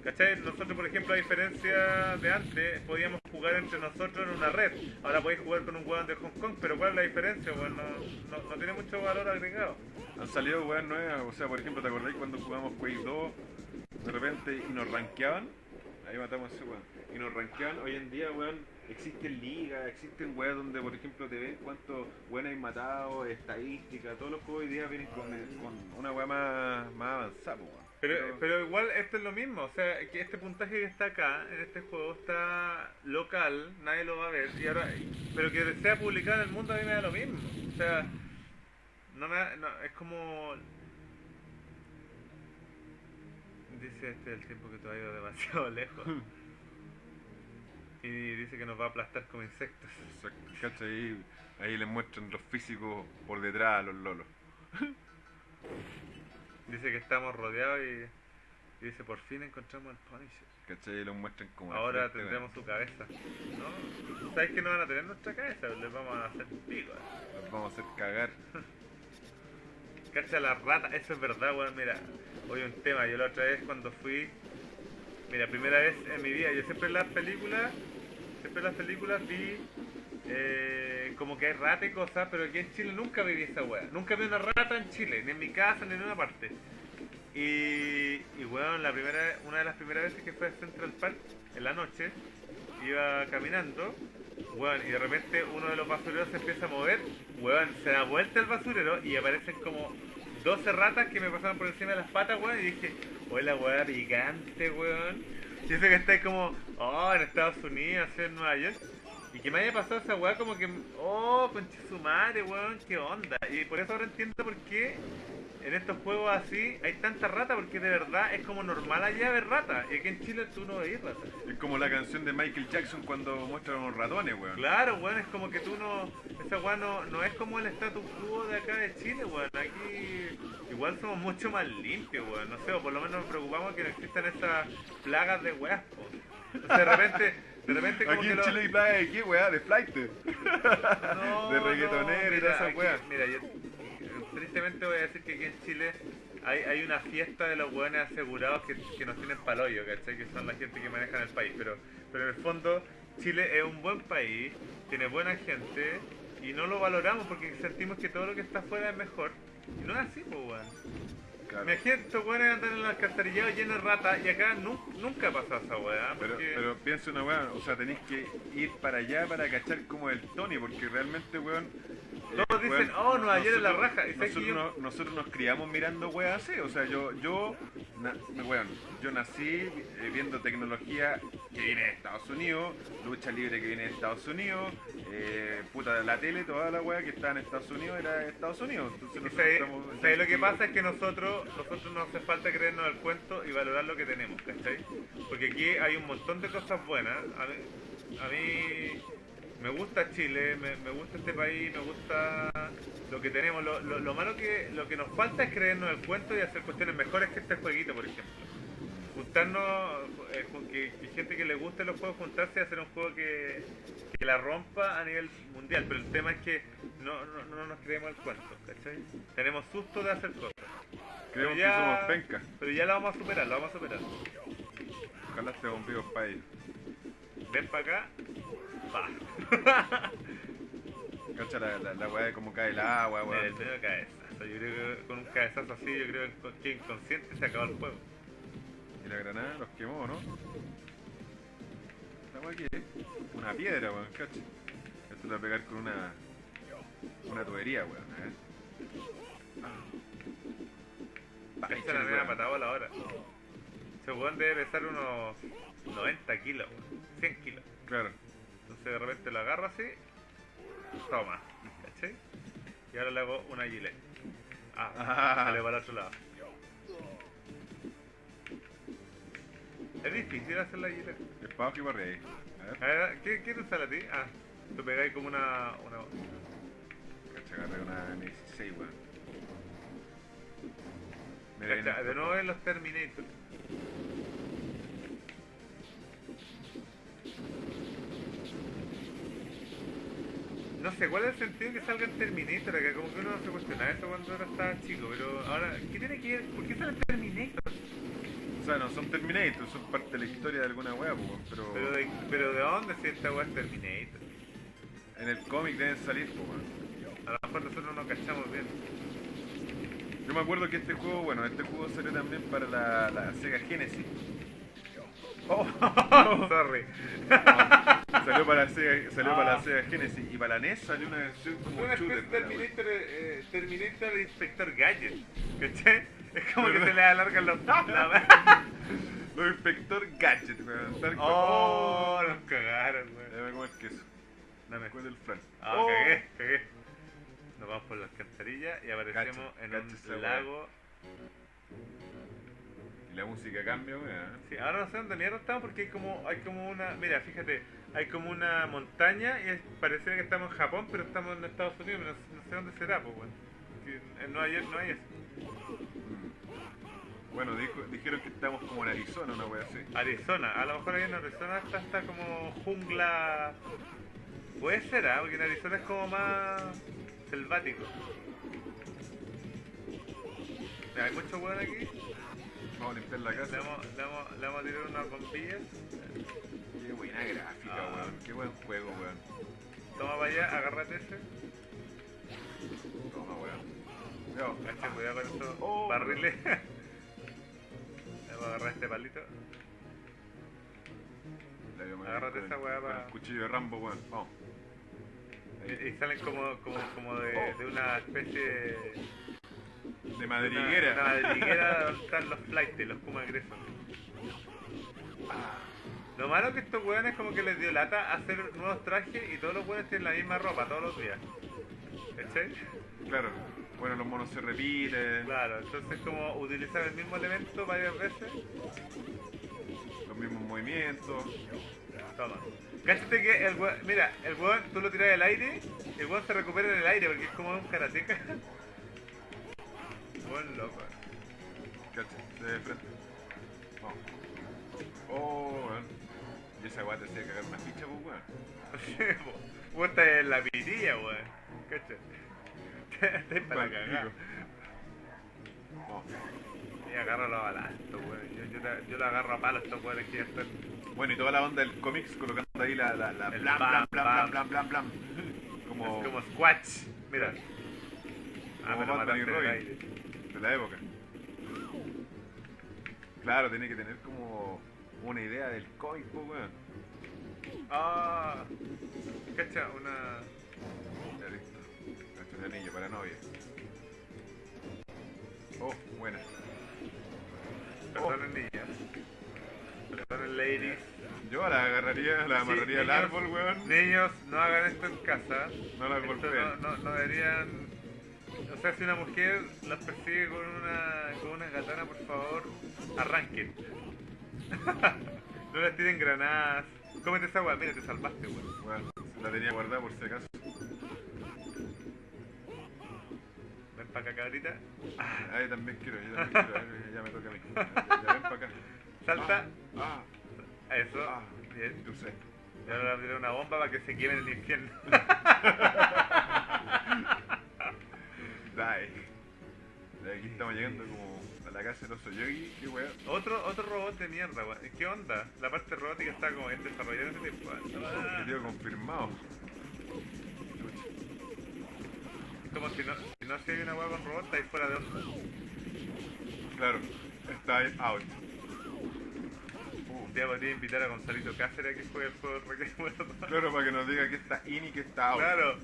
¿Cachai? Nosotros, por ejemplo, a diferencia de antes, podíamos jugar entre nosotros en una red. Ahora podéis jugar con un weón de Hong Kong, pero ¿cuál es la diferencia? Weón? No, tiene mucho valor agregado. Han salido weas nuevas, o sea, por ejemplo, ¿te acordáis cuando jugamos Quake 2 de repente y nos rankeaban? Ahí matamos a ese weón. Y nos rankeaban, hoy en día, weón, existen ligas, existen weas donde, por ejemplo, te ven cuántos weones hay matado, estadística, todos los juegos hoy día vienen con, una wea más, más avanzada, weón. Pero, pero igual esto es lo mismo, o sea, que este puntaje que está acá, en este juego, está local, nadie lo va a ver, y ahora, pero que sea publicado en el mundo a mí me da lo mismo. O sea, no me da- no, es como... Dice este el tiempo que tú has ido demasiado lejos. Y dice que nos va a aplastar como insectos. Exacto, ¿cachai? Ahí, ahí les muestran los físicos por detrás a los lolos. Dice que estamos rodeados y, y dice, por fin encontramos al Punisher. ¿cachai? Y los muestran como... Ahora frente, tendremos su cabeza. ¿No? ¿Sabes que no van a tener nuestra cabeza? Les vamos a hacer pico. Los vamos a hacer cagar. Cacha la rata, eso es verdad, weón. Mira, hoy un tema. Yo la otra vez cuando fui. Mira, primera vez en mi vida. Yo siempre en las películas. Siempre en las películas vi. Eh, como que hay rata y cosas, pero aquí en Chile nunca viví esa weá. Nunca vi una rata en Chile, ni en mi casa, ni en ninguna parte. Y, y weón, la primera, una de las primeras veces que fui a Central Park en la noche, iba caminando, weón, y de repente uno de los basureros se empieza a mover, weón, se da vuelta el basurero y aparecen como 12 ratas que me pasaron por encima de las patas, weón, y dije, hola, weón, picante, weón. Y eso que está como, oh, en Estados Unidos, en Nueva York. Y que me haya pasado esa weá como que, oh, conche su madre, weón, qué onda. Y por eso ahora entiendo por qué en estos juegos así hay tanta rata, porque de verdad es como normal allá ver rata. Y aquí en Chile tú no veis rata. Es como la canción de Michael Jackson cuando muestra a los ratones, weón. Claro, weón, es como que tú no. Esa weá no, no es como el status quo de acá de Chile, weón. Aquí igual somos mucho más limpios, weón. No sé, o por lo menos nos preocupamos que no existan esas plagas de weas, po. O sea, de repente. De repente como Aquí que en lo- Chile hay plaga de qué, weá, de flight. No, de reggaetonero no, y toda esa wea. Mira, yo tristemente voy a decir que aquí en Chile hay, hay una fiesta de los hueones asegurados que, que nos tienen paloyo, ¿cachai? Que son la gente que maneja el país. Pero, pero en el fondo, Chile es un buen país, tiene buena gente y no lo valoramos porque sentimos que todo lo que está afuera es mejor. Y no es así, pues, weón. Claro. Imagínate, hueones andan en los alcantarillados llenos de ratas y acá nu- nunca ha pasado esa weá. Pero, porque- pero piensa una weón, o sea, tenéis que ir para allá para cachar como el Tony, porque realmente, weón. eh, Todos dicen, "Oh, Nueva York es la raja", Nosotros, yo- no- nosotros nos criamos mirando weas así, o sea, yo, yo, na- weón, yo nací eh, viendo tecnología que viene de Estados Unidos, lucha libre que viene de Estados Unidos, eh, puta, la tele, toda la wea que estaba en Estados Unidos era de Estados Unidos. Entonces ¿sabes- estamos- ¿sabes lo que pasa? Es que nosotros, nosotros no hace falta creernos el cuento y valorar lo que tenemos, ¿cachai? Porque aquí hay un montón de cosas buenas. A mí, a mí me gusta Chile, me, me gusta este país, me gusta lo que tenemos. Lo, lo- lo malo que lo que nos falta es creernos el cuento y hacer cuestiones mejores que este jueguito, por ejemplo. Juntarnos, eh, con que, que gente que le guste los juegos, juntarse y hacer un juego que, que la rompa a nivel mundial. Pero el tema es que no, no, no nos creemos el cuento, ¿cachai? Tenemos susto de hacer cosas. Pero Creemos ya, que somos pencas. pero ya lo vamos a superar, lo vamos a superar. Ojalá este bombillo para ellos. Ven para acá, pa. Cacha la, la, la weá de cómo cae el agua, Mira, el weón. medio cabezazo. Yo creo que con un cabezazo así, yo creo que inconsciente se acabó el juego. La granada los quemó, ¿no? ¿La weá qué es? Una piedra, weón, cacha. Esto lo va a pegar con una. Una tubería, weón. Ver. Ah. Esta es la media patada a la hora. Ese weón debe pesar unos 90 kilos, weón, 100 kilos. Claro. Entonces de repente lo agarro así, toma, ¿cachai? Y ahora le hago una gilet. Ah, Ah. sale para el otro lado. Es difícil hacer la gilet. Es para abajo y para arriba. A ver. ¿qué, ¿qué te sale a ti? Ah, tú pegáis como una... una... Cacha, una M16, weón. Cacha, de nuevo en los Terminator. No sé cuál es el sentido que salga el Terminator acá, como que uno no se cuestionaba eso cuando era estaba chico, pero ahora, ¿qué tiene que ver? ¿Por qué sale el Terminator? O sea, no son Terminator, son parte de la historia de alguna weón, pero, Pero de, pero ¿de dónde si esta weá es Terminator? en el cómic deben salir, weón. A lo mejor nosotros no cachamos bien. Yo me acuerdo que este juego, bueno, este juego salió también para la, la Sega Genesis. Oh, sorry. Salió para la Sega, salió para la Sega Genesis y para la NES salió una versión como Una shooter. Terminator, eh, Terminator Inspector Gadget, ¿cachai? Es como que se le alargan los... La weá. Los Inspector Gadget, weón. Oh, nos cagaron, weón. Ya me como el queso. Dame. Del flan. Ah, Oh. cagué, cagué. Nos vamos por la alcantarilla y aparecemos en un lago. Y la música cambia, weón. Sí, ahora no sé dónde mierda estamos porque hay como, hay como una. Mira, fíjate, hay como una montaña y pareciera que estamos en Japón, pero estamos en Estados Unidos, pero no, sé dónde será, pues, weón. En Nueva York no hay eso. Bueno, dijo- dijeron que estamos como en Arizona, una wea así. Arizona, a lo mejor ahí en Arizona está, está como jungla. Puede ser, ¿ah? porque en Arizona es como más selvático. Mira, hay mucho weón aquí. Vamos a limpiar la Le casa. vamos, le vamos, le vamos a tirar unas bombillas. Qué buena gráfica, Ah. weón. Qué buen juego, weón. Toma para allá, agárrate ese. Toma, weón. Yo, Cacha, cuidado con estos Oh. barriles. Agarrar este palito. Agárrate esa weá con pa- el cuchillo de Rambo, weón. Vamos. Y, y salen como, como, como de, de una especie de. Madriguera. Una, una madriguera donde están los flights, los kuma agresos. Lo malo que estos weones como que les dio lata hacer nuevos trajes y todos los weones tienen la misma ropa todos los días. ¿Cachai? Claro. Bueno, los monos se repiten. Claro, entonces como utilizar el mismo elemento varias veces, Los mismos movimientos. toma. Cáchate que el weón, mira, el weón tú lo tiras al aire, el weón se recupera en el aire porque es como un karateca. Buen loco. Cacha, de frente. Oh, weón. Y esa weá te hacía cagar una ficha, pues, weón. Vos estás en la pitilla, weón. Estás para la cagada. Y agarro la bala esto. Yo, yo, la- yo la agarro a palo a estos weones que ya están. Bueno, y toda la onda del cómics colocando ahí la, la, la blam, blam, blam, blam, blam, blam. Como, Es como Squatch. Mira. Ah, Como Batman y Robin. aire. de la época. Claro, tiene que tener como una idea del cómic, weón. Ah. Cacha, una. De anillo para novia. Oh, buena. Perdonen niñas. Perdonen ladies. Yo la agarraría, la Sí, amarraría al árbol, weón. Niños, no hagan esto en casa. No la golpeen. no, no, no deberían. O sea, si una mujer las persigue con una, con una katana, por favor, arranquen. no les tiren granadas. Cómete esa weá, mira, te salvaste, weón. Weón, la tenía guardada por si acaso. Para acá, cabrita. Ahí también quiero, yo también quiero. Ya, me toca a mí. Ya, ya ven para acá. Salta. Ah, Eso. ah, Bien. yo sé. Y ahora le una bomba para que se queme en el infierno. Dai. De aquí estamos llegando como a la casa del oso yogi. Qué weón. otro, otro robot de mierda, weón. ¿Qué onda? La parte robótica está como en desarrollo en ese tiempo. Objetivo confirmado. Es como si no, si no se hay una weá con robot, está ahí fuera de onda. Claro, está ahí out. Un día podría invitar a Gonzalito Cáceres a que juegue el juego de Claro, para que nos diga que está in y que está out. Claro.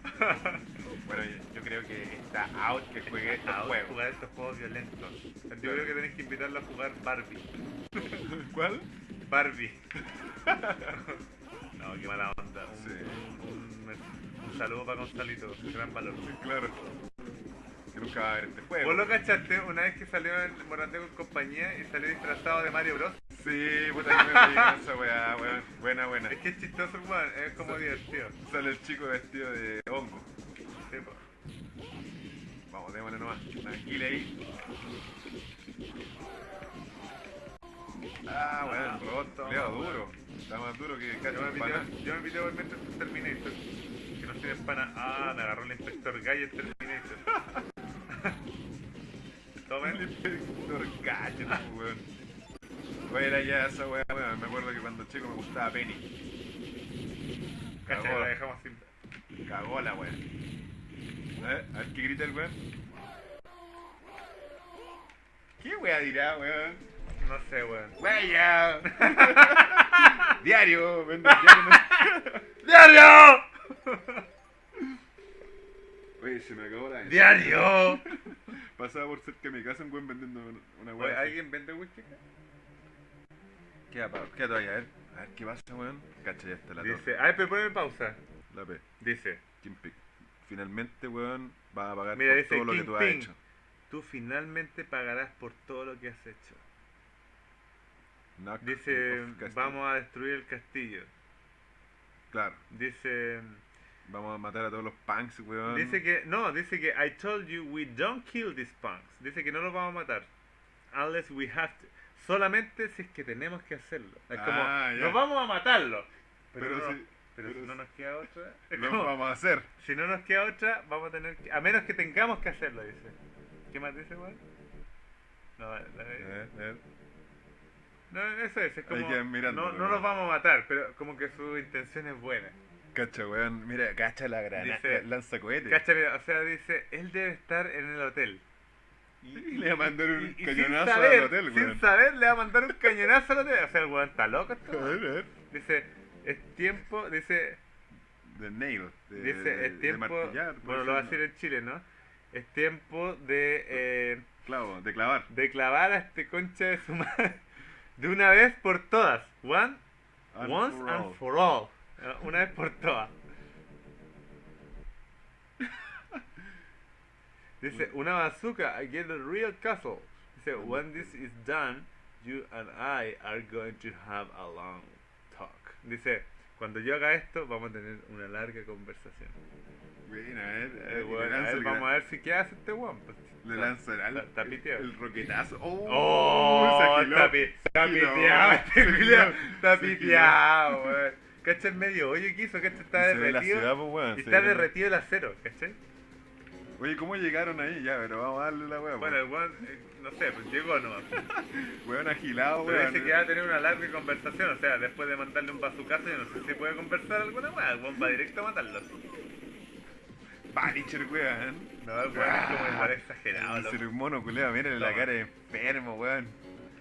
Bueno, yo, yo creo que está out que juegue estos juegos. jugar estos juegos violentos. Yo creo que tenés que invitarlo a jugar Barbie. ¿Cuál? Barbie. no, qué mala onda. Un, Sí. un- un saludo para Gonzalito, gran valor. Claro. Que nunca va a ver este juego. ¿Vos lo cachaste una vez que salió en Morandé con compañía y salió disfrazado de Mario Bros? Sí, puta que me con esa weá, weón. Buena, buena. Es que es chistoso, weón, es como divertido. Sale el chico vestido de hongo. Sí, po. Vamos, démosle nomás. Tranquila ahí. Ah, weón, el robot weón. duro. Está más duro que cacho yo me pité igualmente en Terminator. Tiene pana. Ah, me agarró el inspector en Terminator. El Tomen. inspector Gadget, weón. Era ya esa weá, weón. Me acuerdo que cuando chico me gustaba Penny. Cacha, la dejamos sin. Cagó la weá. A ver, a ver qué grita el weón. ¿Qué weá dirá, weón? No sé, weón. ¡Weya! diario, vende diario. ¡Diario! Oye, se me acabó la ¡Diario! Pasaba por cerca de mi casa un weón vendiendo una Oye, weá. ¿alguien vende whisky? Queda, pa- queda todavía, a ver. A ver qué pasa, weón. Cacha, ya está la torre. Dice, ay, pero ponme pausa. La P. Dice, Kingpin. Finalmente, weón, va a pagar Mira, por dice todo lo que tú has Kingpin. hecho. tú finalmente pagarás por todo lo que has hecho. Knock Dice, off vamos a destruir el castillo. Claro, Dice, vamos a matar a todos los punks, weón. dice que, no, dice que I told you we don't kill these punks. Dice que no los vamos a matar. Unless we have to. Solamente si es que tenemos que hacerlo. Es como, Ah, nos vamos a matarlo. Pero, Pero no- si- pero pero si no nos queda otra. Lo vamos a hacer. Si no nos queda otra, vamos a tener que. A menos que tengamos que hacerlo, dice. ¿Qué más dice, weón? No, la- la- no, eso es, es como. no, no los vamos a matar, pero como que su intención es buena. Cacha, weón. Mira, cacha la granada. Lanza cohete. Cacha, mira, o sea, dice, él debe estar en el hotel. Y le va a mandar un Y- cañonazo sin saber, al hotel, Sin weón. saber, le va a mandar un cañonazo al hotel. O sea, el weón está loco. A weón. ver, a ver. Dice, es tiempo, dice, De nail. De, dice, de- es de tiempo, puede bueno, lo va a decir en Chile, ¿no? Es tiempo de, eh, Clavo, de clavar. de clavar a este concha de su madre de una vez por todas. One, And once for and for all. Eh, Una vez por todas. Dice, una bazooka against the real castle. Dice, when this is done, you and I are going to have a long talk. Dice, cuando yo haga esto, vamos a tener una larga conversación. Bueno, a ver, a Eh, ver, bueno, a ver, vamos a ver si qué hace este weón. pues. Le lanza el, Está- está el- el roquetazo. ¡Oh! Oh, se agiló. está, pi- está Se agiló. piteado este Se agiló. Está piteado, weón. ¿Cachai? En medio hoyo que hizo, ¿cachai? Está la derretido. ciudad, pues, y está ve- derretido el acero, ¿cachai? Oye, ¿cómo llegaron ahí? Ya, pero vamos a darle la weá. Bueno, el weón, eh, no sé, pues llegó nomás. Weón agilado, Pero weón. dice que va a tener una larga conversación, o sea, después de mandarle un bazucazo, yo no sé si puede conversar alguna weá. El weón va directo a matarlo. Punisher, weón. No, el weón es como igual exagerado, El loco. ser mono, culeo, mírale la cara de enfermo, weón.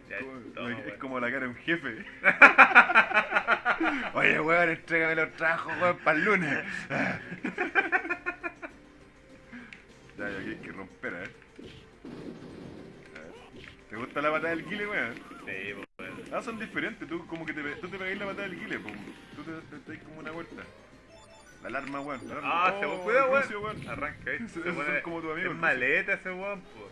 Ya, Como- toma, es weón. como la cara de un jefe. Oye, weón, entrégame los trabajos, weón, para el lunes. ya, ya, aquí hay que romper, a ver. A ver. ¿Te gusta la patada del guile, weón? Sí, pues, weón. Ah, son diferentes, tú como que te, tú te pegáis la patada del guile, po. tú te, te, como una vuelta. La alarma, weón. La alarma. Ah, Oh, se cuidado, Lucio, weón. Arranca, ¿eh? Se pone- como tu amigo, Es maleta ese weón, pues.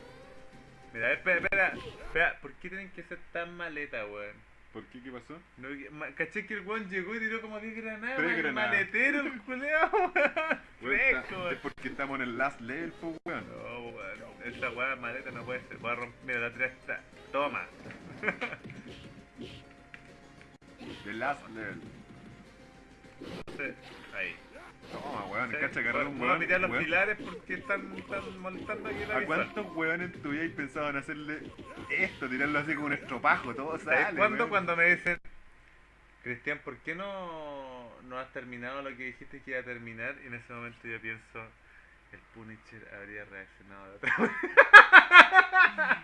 Mira, espera, espera, espera, ¿por qué tienen que ser tan maleta, weón? ¿Por qué? ¿Qué pasó? No, caché que el weón llegó y tiró como 10 granadas, Tres granadas. maletero el culeo, weón. Es porque estamos en el last level, po, weón. No, weón, esa weá maleta no puede ser, voy a romper, mira, la tiré está, toma. The last level. Entonces, ahí. Toma, weón, Sí, cacha agarrar un weón. pitear los weón. pilares porque están, están molestando aquí la ¿A cuántos weones en tu vida pensaban hacerle esto? Tirarlo así como un estropajo, todo sale. ¿Sabes cuándo? Cuando me dicen, Cristian, ¿por qué no, no has terminado lo que dijiste que iba a terminar? Y en ese momento yo pienso, el Punisher habría reaccionado de otra manera.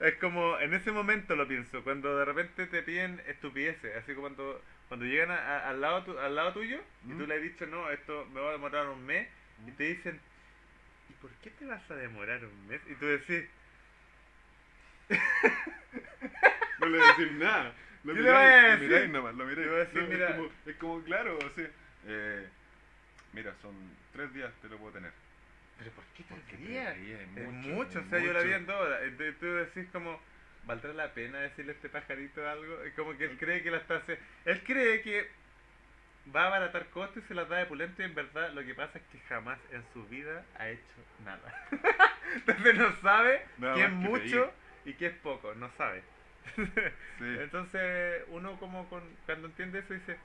Es como, en ese momento lo pienso, cuando de repente te piden estupideces, así como cuando, cuando llegan a- a- al, lado tu- al lado tuyo y tú le has dicho, no, esto me va a demorar un mes, y te dicen, ¿y por qué te vas a demorar un mes? Y tú decís, No le voy a decir nada. Lo ¿Qué le voy a miráis, decir? miráis nomás, lo miráis. Decir, No, mira. Es, como, es como, claro, o sea, eh, mira, son tres días, te lo puedo tener. ¿pero por qué tres días Es mucho, o sea, yo la vi en dos horas. Entonces tú decís como, ¿valdrá la pena decirle a este pajarito algo? Es como que él cree que la está haciendo. Él cree que va a abaratar costos y se las da de pulento y en verdad lo que pasa es que jamás en su vida ha hecho nada. Entonces no sabe Nada qué es que mucho y qué es poco, no sabe. Sí. Entonces uno como con, cuando entiende eso dice,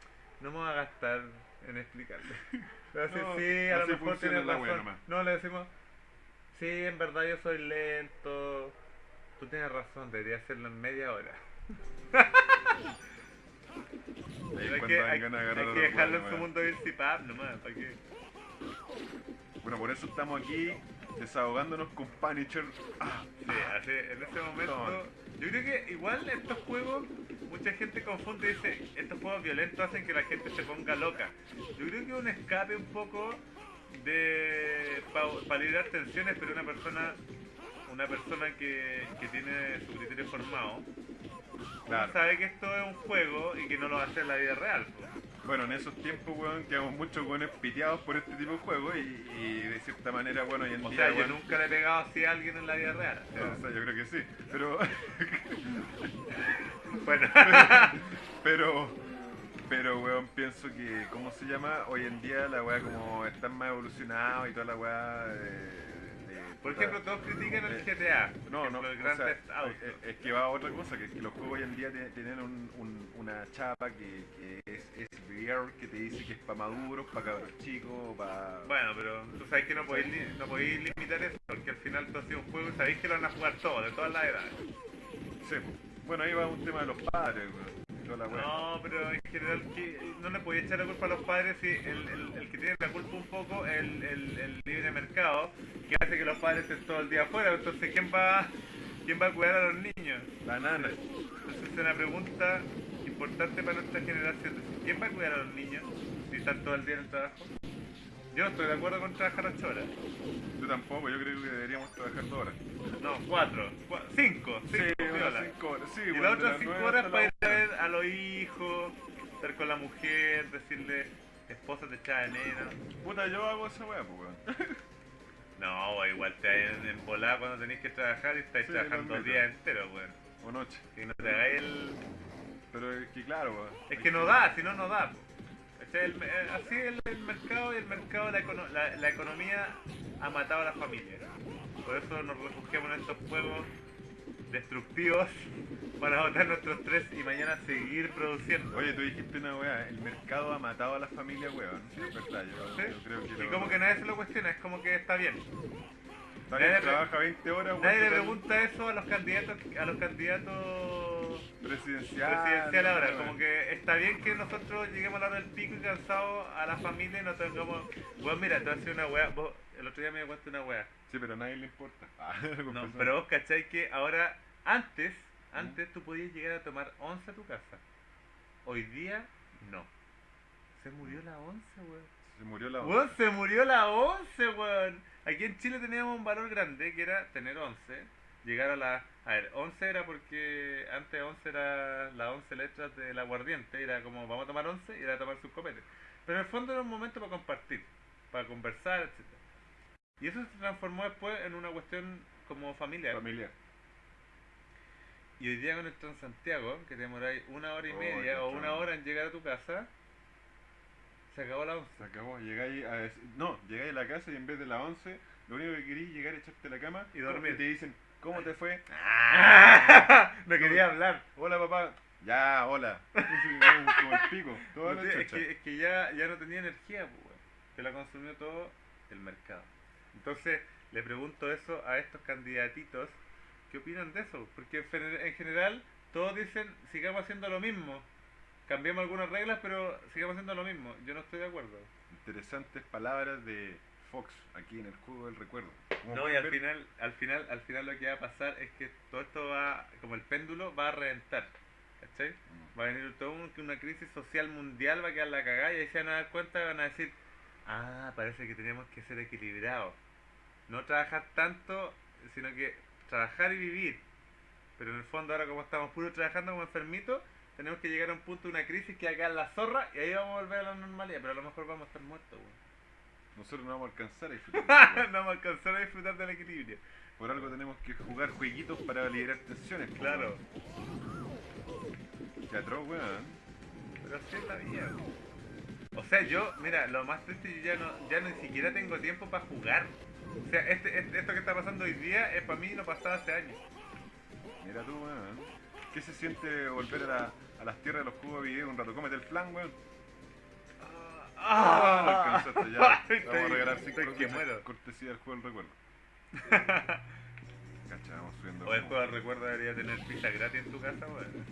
no me voy a gastar en explicarle. Decir, No, sí, a lo mejor wea razón. No, le decimos, sí, en verdad yo soy lento. Tú tienes razón, debería hacerlo en media hora. Hay que, hay, hay dejarlo en su mundo virtual nomás, ¿para qué? Bueno, por eso estamos aquí desahogándonos con Punisher. Ah, Sí, así, en ese momento. Yo creo que igual estos juegos, mucha gente confunde y dice, estos juegos violentos hacen que la gente se ponga loca. Yo creo que un escape un poco de. para liberar tensiones, pero una persona. Una persona que, que tiene su criterio formado, claro. sabe que esto es un juego y que no lo va a hacer en la vida real. Bueno, en esos tiempos, weón, quedamos muchos weones piteados por este tipo de juegos y, y de cierta manera, bueno, hoy en O día, sea, yo nunca le he pegado así a alguien en la vida real. o sea, o sea, yo creo que sí, pero, bueno, pero, pero, weón, pienso que, ¿cómo se llama? Hoy en día la weá como están más evolucionados y toda la weá de- por ejemplo, todos critican el Eh, GTA. No, no, el o Grand sea, Theft Auto. es, es que va a otra cosa, que, que los juegos hoy en día tienen un- un- una chapa que, que es, es que te dice que es para maduros, para cabros chicos, para... Bueno, pero tú sabes que no podéis, no podéis limitar eso, porque al final tú has sido un juego y sabéis que lo van a jugar todos, de todas las edades. Sí, bueno, ahí va un tema de los padres, weón, y toda la weá. No, pero en general que no le podéis echar la culpa a los padres si el, el, el que tiene la culpa un poco es el, el, el libre mercado, que hace que los padres estén todo el día afuera, entonces ¿quién va, quién va a cuidar a los niños? La nana. Entonces es una pregunta importante para nuestra generación. ¿Quién va a cuidar a los niños si están todo el día en el trabajo? Yo no estoy de acuerdo con trabajar 8 horas. Yo tampoco, yo creo que deberíamos trabajar dos horas. No, 4, 5, 5 Sí, unas cinco horas. Sí, Y las otras las 5 nueve horas para ir a ver a los hijos, estar con la mujer, decirle, esposa te echaba de menos. Puta, yo hago esa weá, pues weón. No, wey, igual te hay en, volada cuando tenés que trabajar y estáis Sí, trabajando admito. días enteros, weón. O noche. Y no te hagáis el... Pero es que claro, weón. Es que no da, si no, no da. po. El- eh, así el, el mercado y el mercado, la, econo- la, la economía ha matado a la familia. Por eso nos refugiamos en estos juegos destructivos para botar nuestros tres y mañana seguir produciendo. Oye, tú dijiste una weá, el mercado ha matado a la familia, weón. Sí, es verdad, yo, ¿Sí? yo creo que Y lo- como que nadie se lo cuestiona, es como que está bien. Está bien, nadie- trabaja 20 horas, weón. Nadie le pregunta eso a los candidatos, a los candidatos Presidencial. presidencial ahora, como que está bien que nosotros lleguemos a la hora del pico y cansados a la familia y no tengamos... Bueno, mira, te voy a decir una weá, vos, el otro día me de una weá. Sí, pero a nadie le importa. Ah, No, pero vos cacháis que ahora, antes, antes tú podías llegar a tomar 11 a tu casa. Hoy día, no. Se murió la 11, weón. Se murió la Weón, se murió la 11, weón. Aquí en Chile teníamos un valor grande que era tener 11. Llegar a la. A ver, 11 era porque antes 11 era las 11 letras del aguardiente. Era como vamos a tomar 11 y era tomar sus copetes. Pero en el fondo era un momento para compartir, para conversar, etc. Y eso se transformó después en una cuestión como familiar. familiar. Y hoy día con el Transantiago, que te demoráis una hora y Oh, media o una hora en llegar a tu casa, se acabó la 11. Se acabó, llegáis a no, llegáis a la casa y en vez de las 11, lo único que queréis es llegar a echarte a la cama Y dormir. te dicen, ¿cómo te fue? no quería hablar. Hola papá. Ya, hola. como, el pico. No es, que, es que ya, ya no tenía energía, pues, que la consumió todo el mercado. Entonces, le pregunto eso a estos candidatitos, ¿qué opinan de eso? Porque en general todos dicen, sigamos haciendo lo mismo. Cambiemos algunas reglas, pero sigamos haciendo lo mismo. Yo no estoy de acuerdo. Interesantes palabras de Fox aquí en el juego del recuerdo. Como No, y al final, al final, al final lo que va a pasar es que todo esto va, como el péndulo, va a reventar. ¿Cachai? Mm. Va a venir todo un- una crisis social mundial, va a quedar la cagada y ahí se van a dar cuenta y van a decir, ah, parece que tenemos que ser equilibrados. No trabajar tanto, sino que trabajar y vivir. Pero en el fondo ahora como estamos puros trabajando como enfermitos, tenemos que llegar a un punto de una crisis que en la zorra y ahí vamos a volver a la normalidad, pero a lo mejor vamos a estar muertos, weón. Nosotros no vamos a alcanzar a disfrutar. no vamos a alcanzar a disfrutar del equilibrio. Por algo tenemos que jugar jueguitos para liberar tensiones. Claro, atroz, weón. pero así es la vida. O sea, yo, mira, lo más triste, yo ya no, ya ni siquiera tengo tiempo para jugar. O sea, este, este- esto que está pasando hoy día es para mí no pasaba hace años. Mira tú, weón. ¿Qué se siente volver a, la- a las tierras de los juegos de video un rato? Cómete el flan, weón. Ah, ya. Vamos a regalar 5 Estoy que muero. cortesía del juego del recuerdo. Cacha, vamos subiendo. O el juego de recuerdo debería tener pizza gratis en tu casa, weón.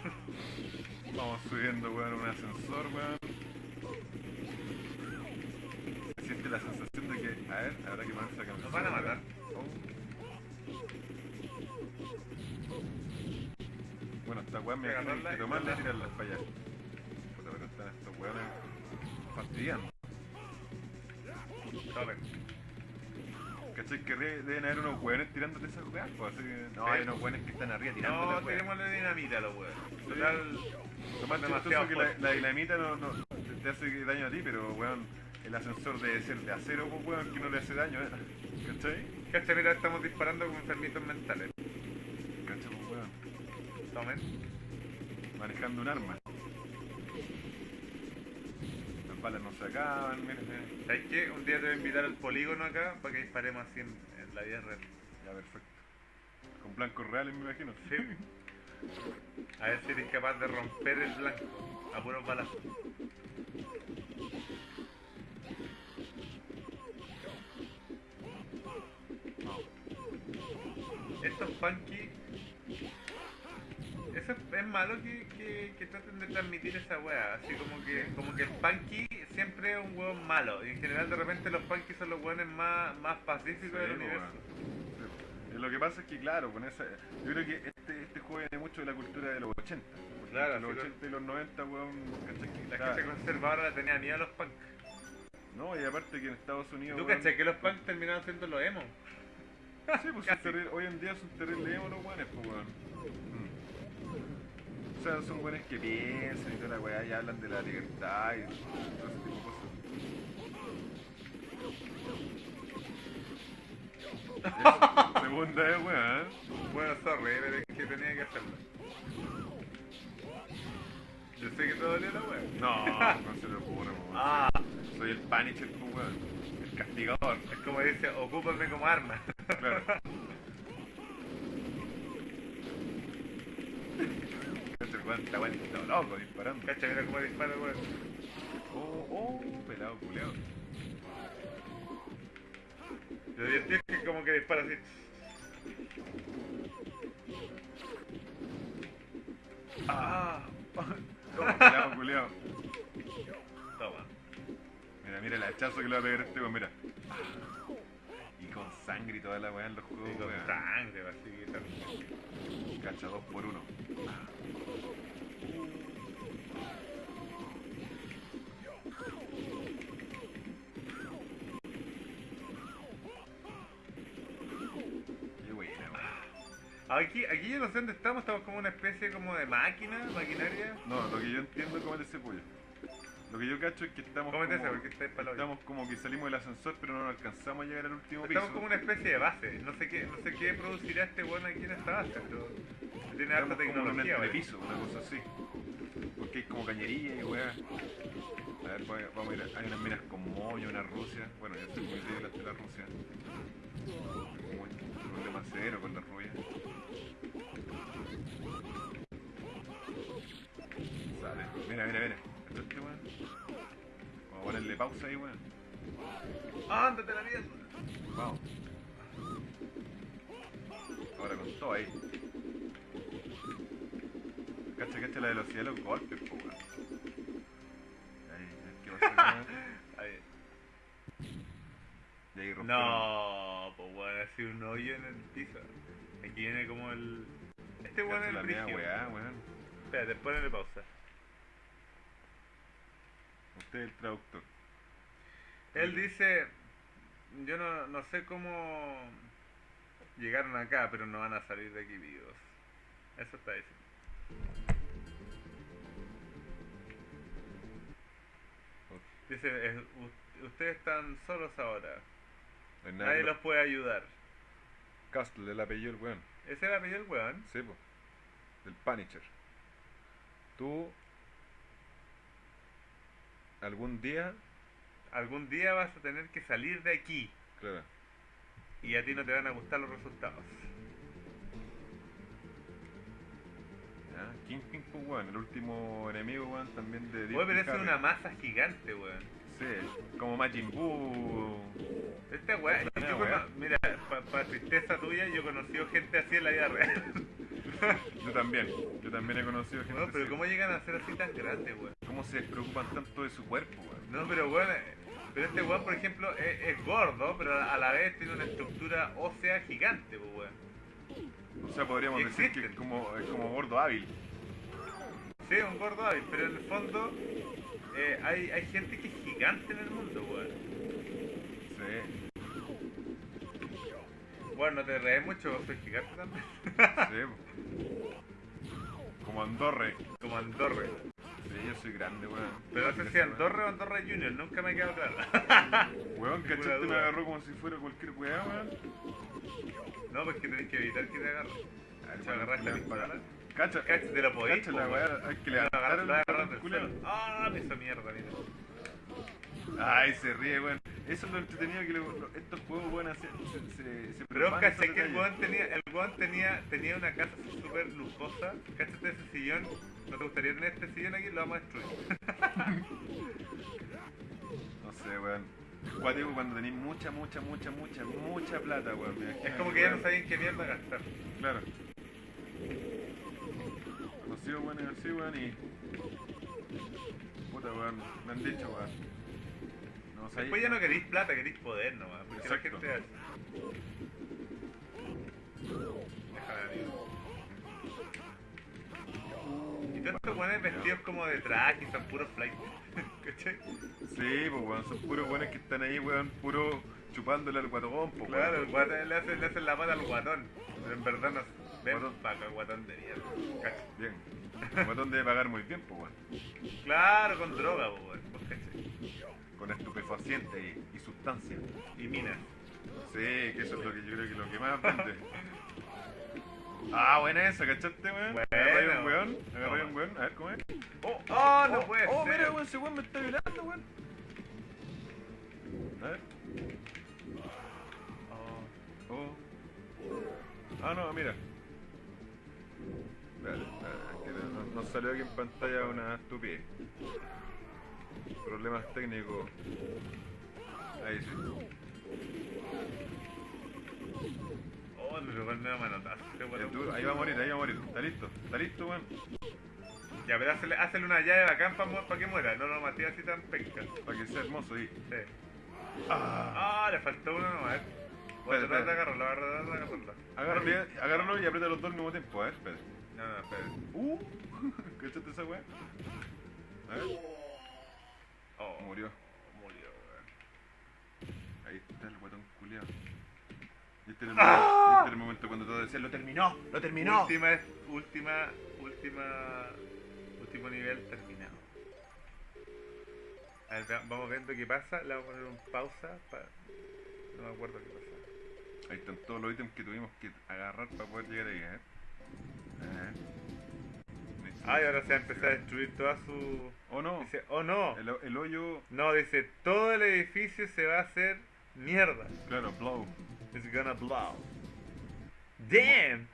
Vamos subiendo, weón, un ascensor, weón. Se siente la sensación de que, a ver, habrá que ponerse la camiseta. Nos van a matar. Oh. Bueno, esta weón me Hay que imagino que tomarla y tirarla para allá. Puta, pero están estos weones fastidiando. Tomen. ¿Cachai? Que deben haber unos weones tirándote esas weas, pues así que. No, hay unos weones que están arriba tirando No, tirémosle dinamita a los weones. Total, Lo más demasiado que la, dinamita no, no te, hace daño a ti, pero weón, el ascensor debe ser de acero, pues weón, que no le hace daño, ¿eh? ¿Cachai? Cacha, mira, estamos disparando con enfermitos mentales. ¿Cachai, pues weón? Tomen. Manejando un arma. Las balas no se acaban, mira. ¿Sabes qué? Un día te voy a invitar al polígono acá para que disparemos así en, en la vida real. Ya, perfecto. Con blancos reales, me imagino. Sí. A ver si eres capaz de romper el blanco a puros balazos. Estos funky. Eso es, malo que, que, que traten de transmitir esa wea. Así como que, como que el punky siempre es un weón malo. Y en general de repente los punky son los weones más, más pacíficos del Sí, universo. Sí. Eh, Lo que pasa es que, claro, con esa, yo creo que este, este juego viene mucho de la cultura de los 80. Claro, los así 80 y los 90, weón, La gente conservadora le tenía miedo a los punk. No, y aparte que en Estados Unidos. ¿Tú cachai que los punk terminaron siendo los emo? Sí, pues son terrible- hoy en día son terribles emo los weones, pues weón. O sea, son weones que piensan y toda la weá y hablan de la libertad y todo ese tipo de cosas. Segunda vez, weón. ¿eh? Bueno, sorry, pero es que tenía que hacerlo. Yo sé que te dolió la wea. No, no se lo ocurre, weón. Ah, Soy el Punisher, pues weón. El castigador. es como dice, ocúpame como arma. Claro. Weón está weón, está loco disparando. Cacha, mira cómo dispara, weón. Oh, oh, pelado culeado. Lo divertido que como que dispara así. Ah, toma, pelado culeado. Toma. Mira, mira el hachazo que le va a pegar este weón, mira. Y con sangre y toda la weá en los juegos, Y con weón. sangre, así que tal. Cacha dos por uno. Qué buena, weón. Aquí, aquí yo no sé dónde estamos, estamos como una especie como de máquina, maquinaria. No, lo que yo entiendo es comer ese pollo. Lo que yo cacho es que estamos como, estamos como que salimos del ascensor pero no alcanzamos a llegar al último piso. Estamos como una especie de base. No sé qué, no sé qué producirá este weón aquí en esta base, pero tiene harta Estamos como un tecnología, entrepiso, una cosa así. Porque hay como cañería y weá. A ver, vamos a ir. Hay unas minas con mollo, una Rusia. Bueno, yo estoy muy débil ante la Rusia. Un problema cero con la rubia. Sale. Mira, mira, mira. Pausa ahí, weón. ¡Ándate la mierda! Vamos. Ahora con todo ahí. Cacha, cacha la velocidad de los golpes, po, weón. Ahí, ¿qué pasa? Ahí. Y ahí rompieron. No, pues weón, ha sido un hoyo en el piso. Aquí viene como el. Este weón es el brígido. weá, weón. Espérate, ponle pausa. Usted es el traductor. Él dice, yo no, no sé cómo llegaron acá, pero no van a salir de aquí vivos. Eso está diciendo. Dice, es- ustedes están solos ahora. Nadie los puede ayudar. Castle, el apellido del weón. Ese era el apellido del weón. Sí, po. Del Punisher. Tú. Algún día. Algún día vas a tener que salir de aquí Claro. y a ti no te van a gustar los resultados. ¿ya? Kingpin, pues, weón. El último enemigo, weón, también de Oye, pero esa es una masa gigante, weón. Sí, como Majin Buu. Este weón, yo mira, para tristeza tuya, yo he conocido gente así en la vida real. Yo también. Yo también he conocido gente No, pero así. ¿cómo llegan a ser así tan grandes, weón? ¿Cómo se preocupan tanto de su cuerpo, weón? No, pero weón, pero este weón, por ejemplo, es, es gordo, pero a la vez tiene una estructura ósea gigante, weón. O sea, podríamos decir que es como, es como gordo hábil. Sí, un gordo hábil, pero en el fondo eh, hay, hay gente que es gigante en el mundo, weón. Sí, Bueno, no te rees mucho, vos soy gigante también. sí. Como Andorre. Como Andorre. Sí, yo soy grande, weón. Pero no sé si Andorre o Andorre Junior, nunca me ha quedado claro. Weón, ¿cachaste? Me agarró como si fuera cualquier weá, weón. No, pues que tenés que evitar que te agarre. Si weón, agarraste la le- pistola, Cacha, cacha, te lo podís, cacha la weá, hay que agarras- agarras del culiao. suelo. Ah, hizo mierda, mira. Ay, se ríe, weón. Eso es lo entretenido que lo- lo- estos juegos, weón, hacen. Se, se, se Pero caché que el weón tenía, el tenía, tenía una casa súper lujosa. Cáchate ese sillón. ¿No te gustaría tener este sillón aquí? Lo vamos a destruir. No sé, weón. Cuático cuando tenéis mucha, mucha, mucha, mucha, mucha plata, weón. Es como que ya no sabían qué mierda gastar. Claro. Conocido, weón, así, weón, y. Puta, weón. Me han dicho, weón. No, o sea, Después ya no queréis plata, queréis poder nomás. Porque la gente hace. Y todos estos buenos vestidos como de traje y son puros flight. ¿Cachai? Sí, pues weón, son puros buenos que están ahí, weón, puro chupándole al guatón, pues Claro, el weón. guatón le hace, le hace la pata al guatón. Pero en verdad no. Ven Guatón. para acá, guatón de mierda. Bien. El guatón debe pagar muy bien, pues weón. Claro, con droga, pues, weón, pues. Con estupefacientes y, y sustancias. Y minas. Sí, que eso es lo que yo creo que lo que más vende. Ah, buena esa, ¿cachaste, weón? Buena, Agarré un weón. agarré un weón, a ver cómo es. Oh, ¡Oh, no oh, puede oh, ser! mira, weón, ese weón me está violando, weón. A ver. Oh. Oh. Ah, no, mira. Espérate, espérate, que no- nos salió aquí en pantalla una estupidez. Problemas técnicos. Ahí sí. Oh, me pegó el medio manotazo. Ahí va a morir, ahí va a morir. ¿Está listo? ¿Está listo, weón? Ya, pero hazle, hazle una llave bacán para que muera. No lo maté así tan penca. Para que sea hermoso ahí. Sí. Ah. Ah, le faltó uno nomás. Voy a tratar de agarrarlo, voy a tratar de agarrarlo. Agárralo, agárralo y aprieta los dos al mismo tiempo, a ver, espera. No, no, espera. Uh, ¿cachaste esa weá? A ver, Oh, murió. murió, weón. Ahí está el guatón culiado. Y este era el, ¡Ah! momento, este era el momento cuando todos decían, lo terminó, lo terminó. Última, última, última, último nivel terminado. A ver, vamos viendo qué pasa. Le voy a poner un pausa para... No me acuerdo qué pasa. Ahí están todos los ítems que tuvimos que agarrar para poder llegar ahí, ¿eh? A ver. Ah, y ahora se va a empezar a destruir toda su... Oh no, Dice, oh no. el, el hoyo, No, dice, todo el edificio se va a hacer mierda. claro, blow. It's gonna blow. Damn!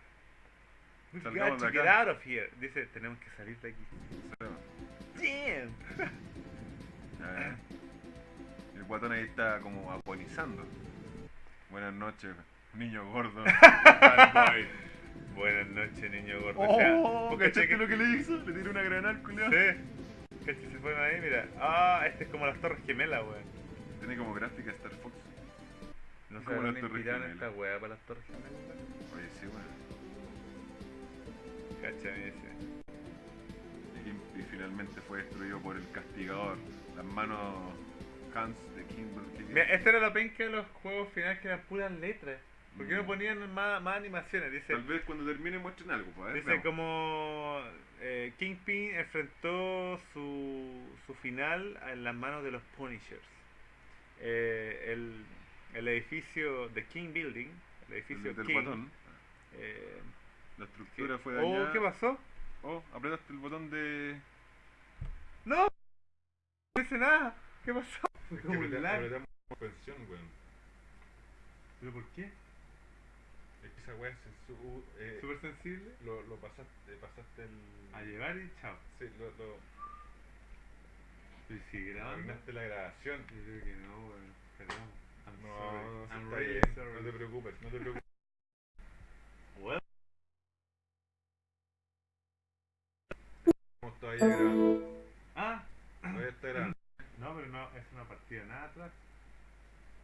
We've Salgamos got to get out of here. Dice, tenemos que salir de aquí. Damn! A ver. El guatón ahí está como agonizando. Buenas noches, niño gordo. Bad boy. Buenas noches, niño gordo. O sea, Oh, ¿vos ¿cachaste lo que le hizo? Le tiró una granada al culiao. Sí. ¿Cachai? Se fueron ahí, mira. Ah, este es como las Torres Gemelas, weón. Tiene como gráfica Star Fox. No Como habrán las Torres Gemelas. esta weá para las Torres Gemelas. weón? Oye, sí, bueno. ¿Cachai? Dice. Y, y finalmente fue destruido por el castigador. Las manos Hans de Kimble. Mira, este era lo penca de los juegos finales que eran puras letras. ¿Por qué no ponían más, más animaciones? Dice, Tal vez cuando termine muestren algo, pues. dice veamos. como eh, Kingpin enfrentó su, su final en las manos de los Punishers. Eh, el, el edificio de King Building, el edificio El del King, botón. eh, La estructura que- fue oh, dañada. ¿qué pasó? Oh, apretaste el botón de. ¡No! No hice nada. ¿Qué pasó? Fue como un lag. suspensión, weón. ¿Pero por qué? Es esa weá se su, eh, ¿Súper sensible? lo, lo pasaste, pasaste el. A llevar y chao. Sí, lo, lo ¿Y arruinaste la grabación. Yo creo que no, weón. Perdón. I'm No, sorry. I'm está really bien. sorry. No te preocupes, no te preocupes. Estamos todavía grabando. Ah, Todavía está grabando. no, pero no, es una partida nada atrás.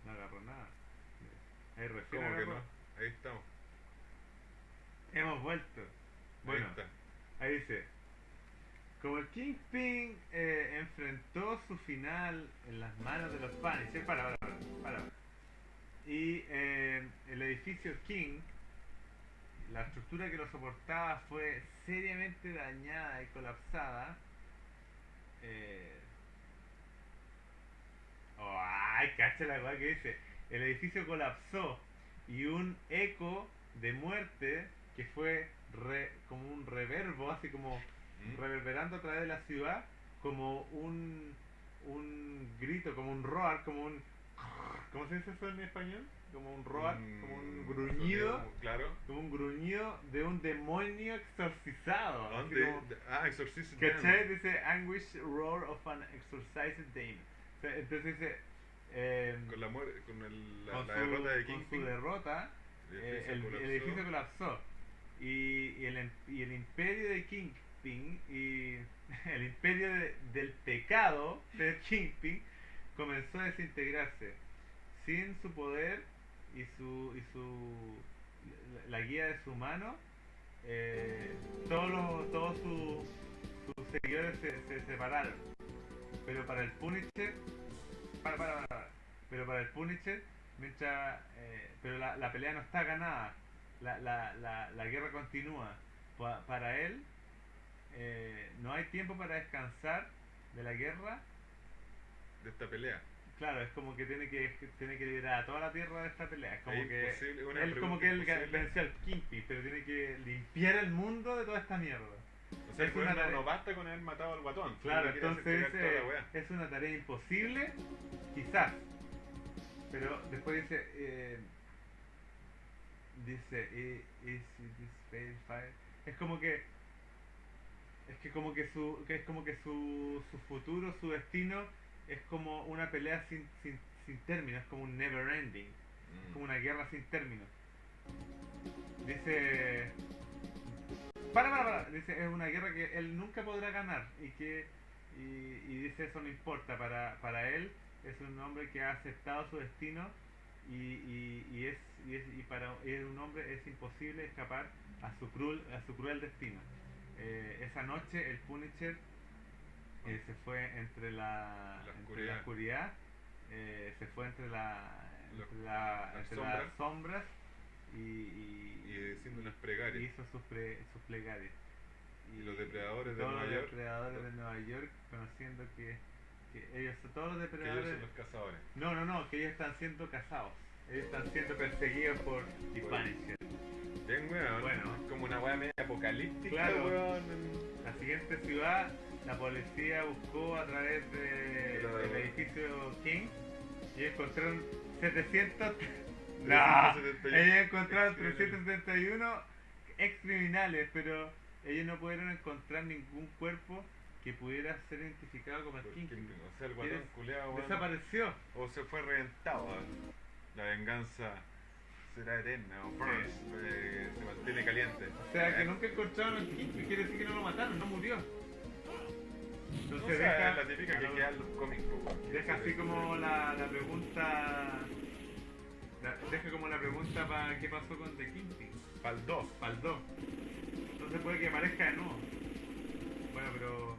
No agarró nada. Ahí recién ¿Cómo que agarró. no? Ahí estamos. Hemos vuelto. Bueno, Ahí dice. Como el Kingpin eh, enfrentó su final en las manos de los Punisher, para, para, para, para. Y eh, el edificio King, la estructura que lo soportaba fue seriamente dañada y colapsada. Eh, oh, ay, cacha la weá que dice. El edificio colapsó y un eco de muerte que fue re- como un reverbo, así como ¿Mm? reverberando a través de la ciudad como un un grito, como un roar, como un ¿cómo se dice eso en español? Como un roar, como un gruñido, sonido, Claro. como un gruñido de un demonio exorcizado. ¿Dónde? como- Ah, Exorcist ¿Cachai? Dice anguish roar of an exorcised demon. O sea, entonces dice em, Con la, con el, la, con la su- derrota de con su Kingpin. derrota, el eh, edificio el, colapsó. el edificio colapsó. Y, y el, y el imperio de Kingpin y el imperio de- del pecado de Kingpin comenzó a desintegrarse. Sin su poder y su, y su la, la guía de su mano, eh, todo, lo- todo su, sus seguidores se, se separaron. Pero para el Punisher, para, para, para. pero para el Punisher, mientras, eh, pero la, la pelea no está ganada, la, la, la, la guerra continúa. Pa- para él, eh, no hay tiempo para descansar de la guerra. De esta pelea. Claro, es como que tiene que tiene que liberar a toda la tierra de esta pelea. Es como Es que él como que él venció al Kingpin, pero tiene que limpiar el mundo de toda esta mierda. O sea, Es una tarea- no basta con haber matado al guatón. Claro, entonces eh, es una tarea imposible, quizás. Pero después dice, eh, dice, "I- is this fair fire?" Es como que, es que como que su, que es como que su, su futuro, su destino es como una pelea sin, sin, sin término, es como un never ending, Mm. como una guerra sin término. Dice, para, para, para. Dice, es una guerra que él nunca podrá ganar y que y, y dice eso no importa para, para él es un hombre que ha aceptado su destino y, y, y es, y es y para y un hombre es imposible escapar a su cruel a su cruel destino Eh, esa noche el Punisher eh, se fue entre la, La entre la oscuridad. eh, se fue entre la Los- entre, la- las entre sombras. las sombras y, y, Y diciendo unas y plegarias. hizo sus, pre- sus plegarias. Y los depredadores de Nueva los York. depredadores de Nueva York, conociendo que, que ellos, todos los Que ellos depredadores. son los cazadores. No, no, no, que ellos están siendo cazados. Ellos están siendo perseguidos por Punisher. Bien, weón. Bueno. Es como una weá media apocalíptica, Claro. weón. La siguiente ciudad, la policía buscó a través de, Pero- del edificio King y encontraron 700. ¡No! 371 Ellos encontraron excriminales. 371 ex criminales, pero ellos no pudieron encontrar ningún cuerpo que pudiera ser identificado como el. Kingpin. O sea, el guatón culeado. Desapareció. O se fue reventado. La venganza será eterna. O burns. eh, se mantiene caliente. O sea, que nunca encontraron al Kingpin, quiere decir que no lo mataron, no murió. O Entonces sea, deja, la típica que queda en los cómics, deja así como la, la pregunta. la- deja como la pregunta para qué pasó con The Kingpin. Pa'l 2. Faldó. Entonces puede que aparezca de nuevo. Bueno, pero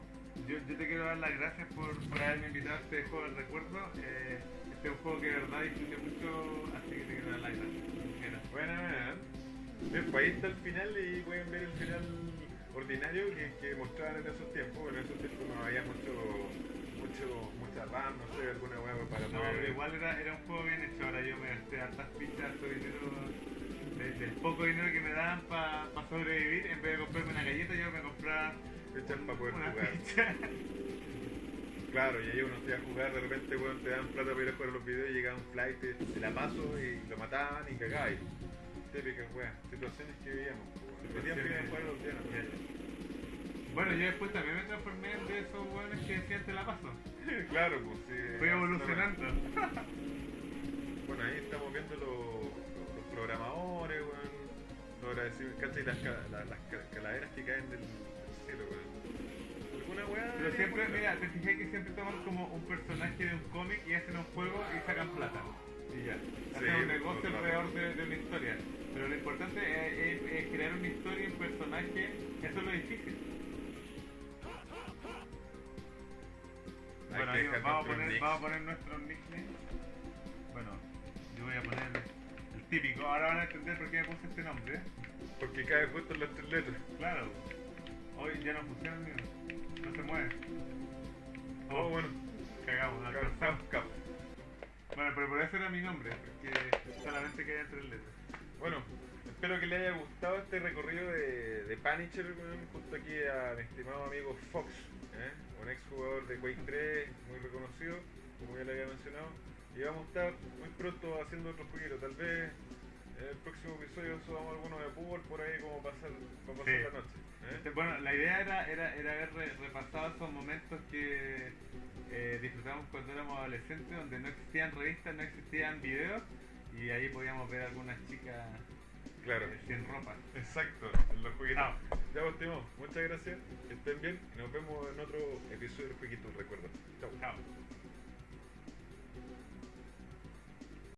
yo, yo te quiero dar las gracias por, por haberme invitado a este juego del recuerdo. Eh, este es un juego que de verdad disfruté mucho, así que te quiero dar las gracias. Bueno, bueno. Bien, pues ahí está el final y pueden ver el final ordinario que, que mostraban en esos tiempos. En esos tiempos no había mucho, mucho, mucha RAM, no sé, alguna hueá para No, pero igual era, era un juego bien hecho. Ahora yo me gasté hartas fichas, harto dinero, de- del poco dinero que me daban para sobrevivir. En vez de comprarme una galleta, yo me compraba Echar para poder una jugar. ficha. Claro, y ahí uno se iba a jugar, de repente weón, te dan plata para ir a jugar los videos y llegaba un flight, te la paso y lo mataban y cagabas. Típicas weas, situaciones que vivíamos. weón. Que jugar los. Bueno, yo después también me transformé en de esos hueones que decían te la paso. claro, pues sí. Fui evolucionando. Bueno, ahí estamos viendo los, los programadores, weón. Los agradecidos, ¿cachai? Las, las ca- calaveras que caen del, del cielo, weón. Alguna weá. Pero siempre, mira, te fijas que siempre toman como un personaje de un cómic y hacen un juego y sacan plata. Y ya. Hacen un pues, negocio alrededor de, de una historia. Pero lo importante es, es- es crear una historia y un personaje. Eso es lo difícil. Bueno, amigos, vamos, a poner, vamos a poner nuestros nicknames. Bueno, yo voy a poner el típico. Ahora van a entender por qué me puse este nombre. Porque cae justo en las tres letras. Claro. Hoy ya no funciona. No se mueve. Oh, bueno. Cagamos, alcanzamos. Bueno, pero por eso era mi nombre, porque solamente quedan tres letras. Bueno, espero que le haya gustado este recorrido de, de Punisher, junto aquí a mi estimado amigo Fox, ¿eh? un ex jugador de Quake 3, muy reconocido, como ya le había mencionado. Y vamos a estar muy pronto haciendo otro jueguito, tal vez el próximo episodio subamos alguno de fútbol por ahí como pasar, para pasar Sí. la noche. ¿eh? Este, Bueno, la idea era, era, era haber re- repasado esos momentos que eh, disfrutamos cuando éramos adolescentes, donde no existían revistas, no existían videos, y ahí podíamos ver algunas chicas Claro, eh, sin ropa. exacto, en los jueguitos. Chao. Ya vos, Timo, muchas gracias, que estén bien y nos vemos en otro episodio del jueguito, recuerdo. Chao. Chao.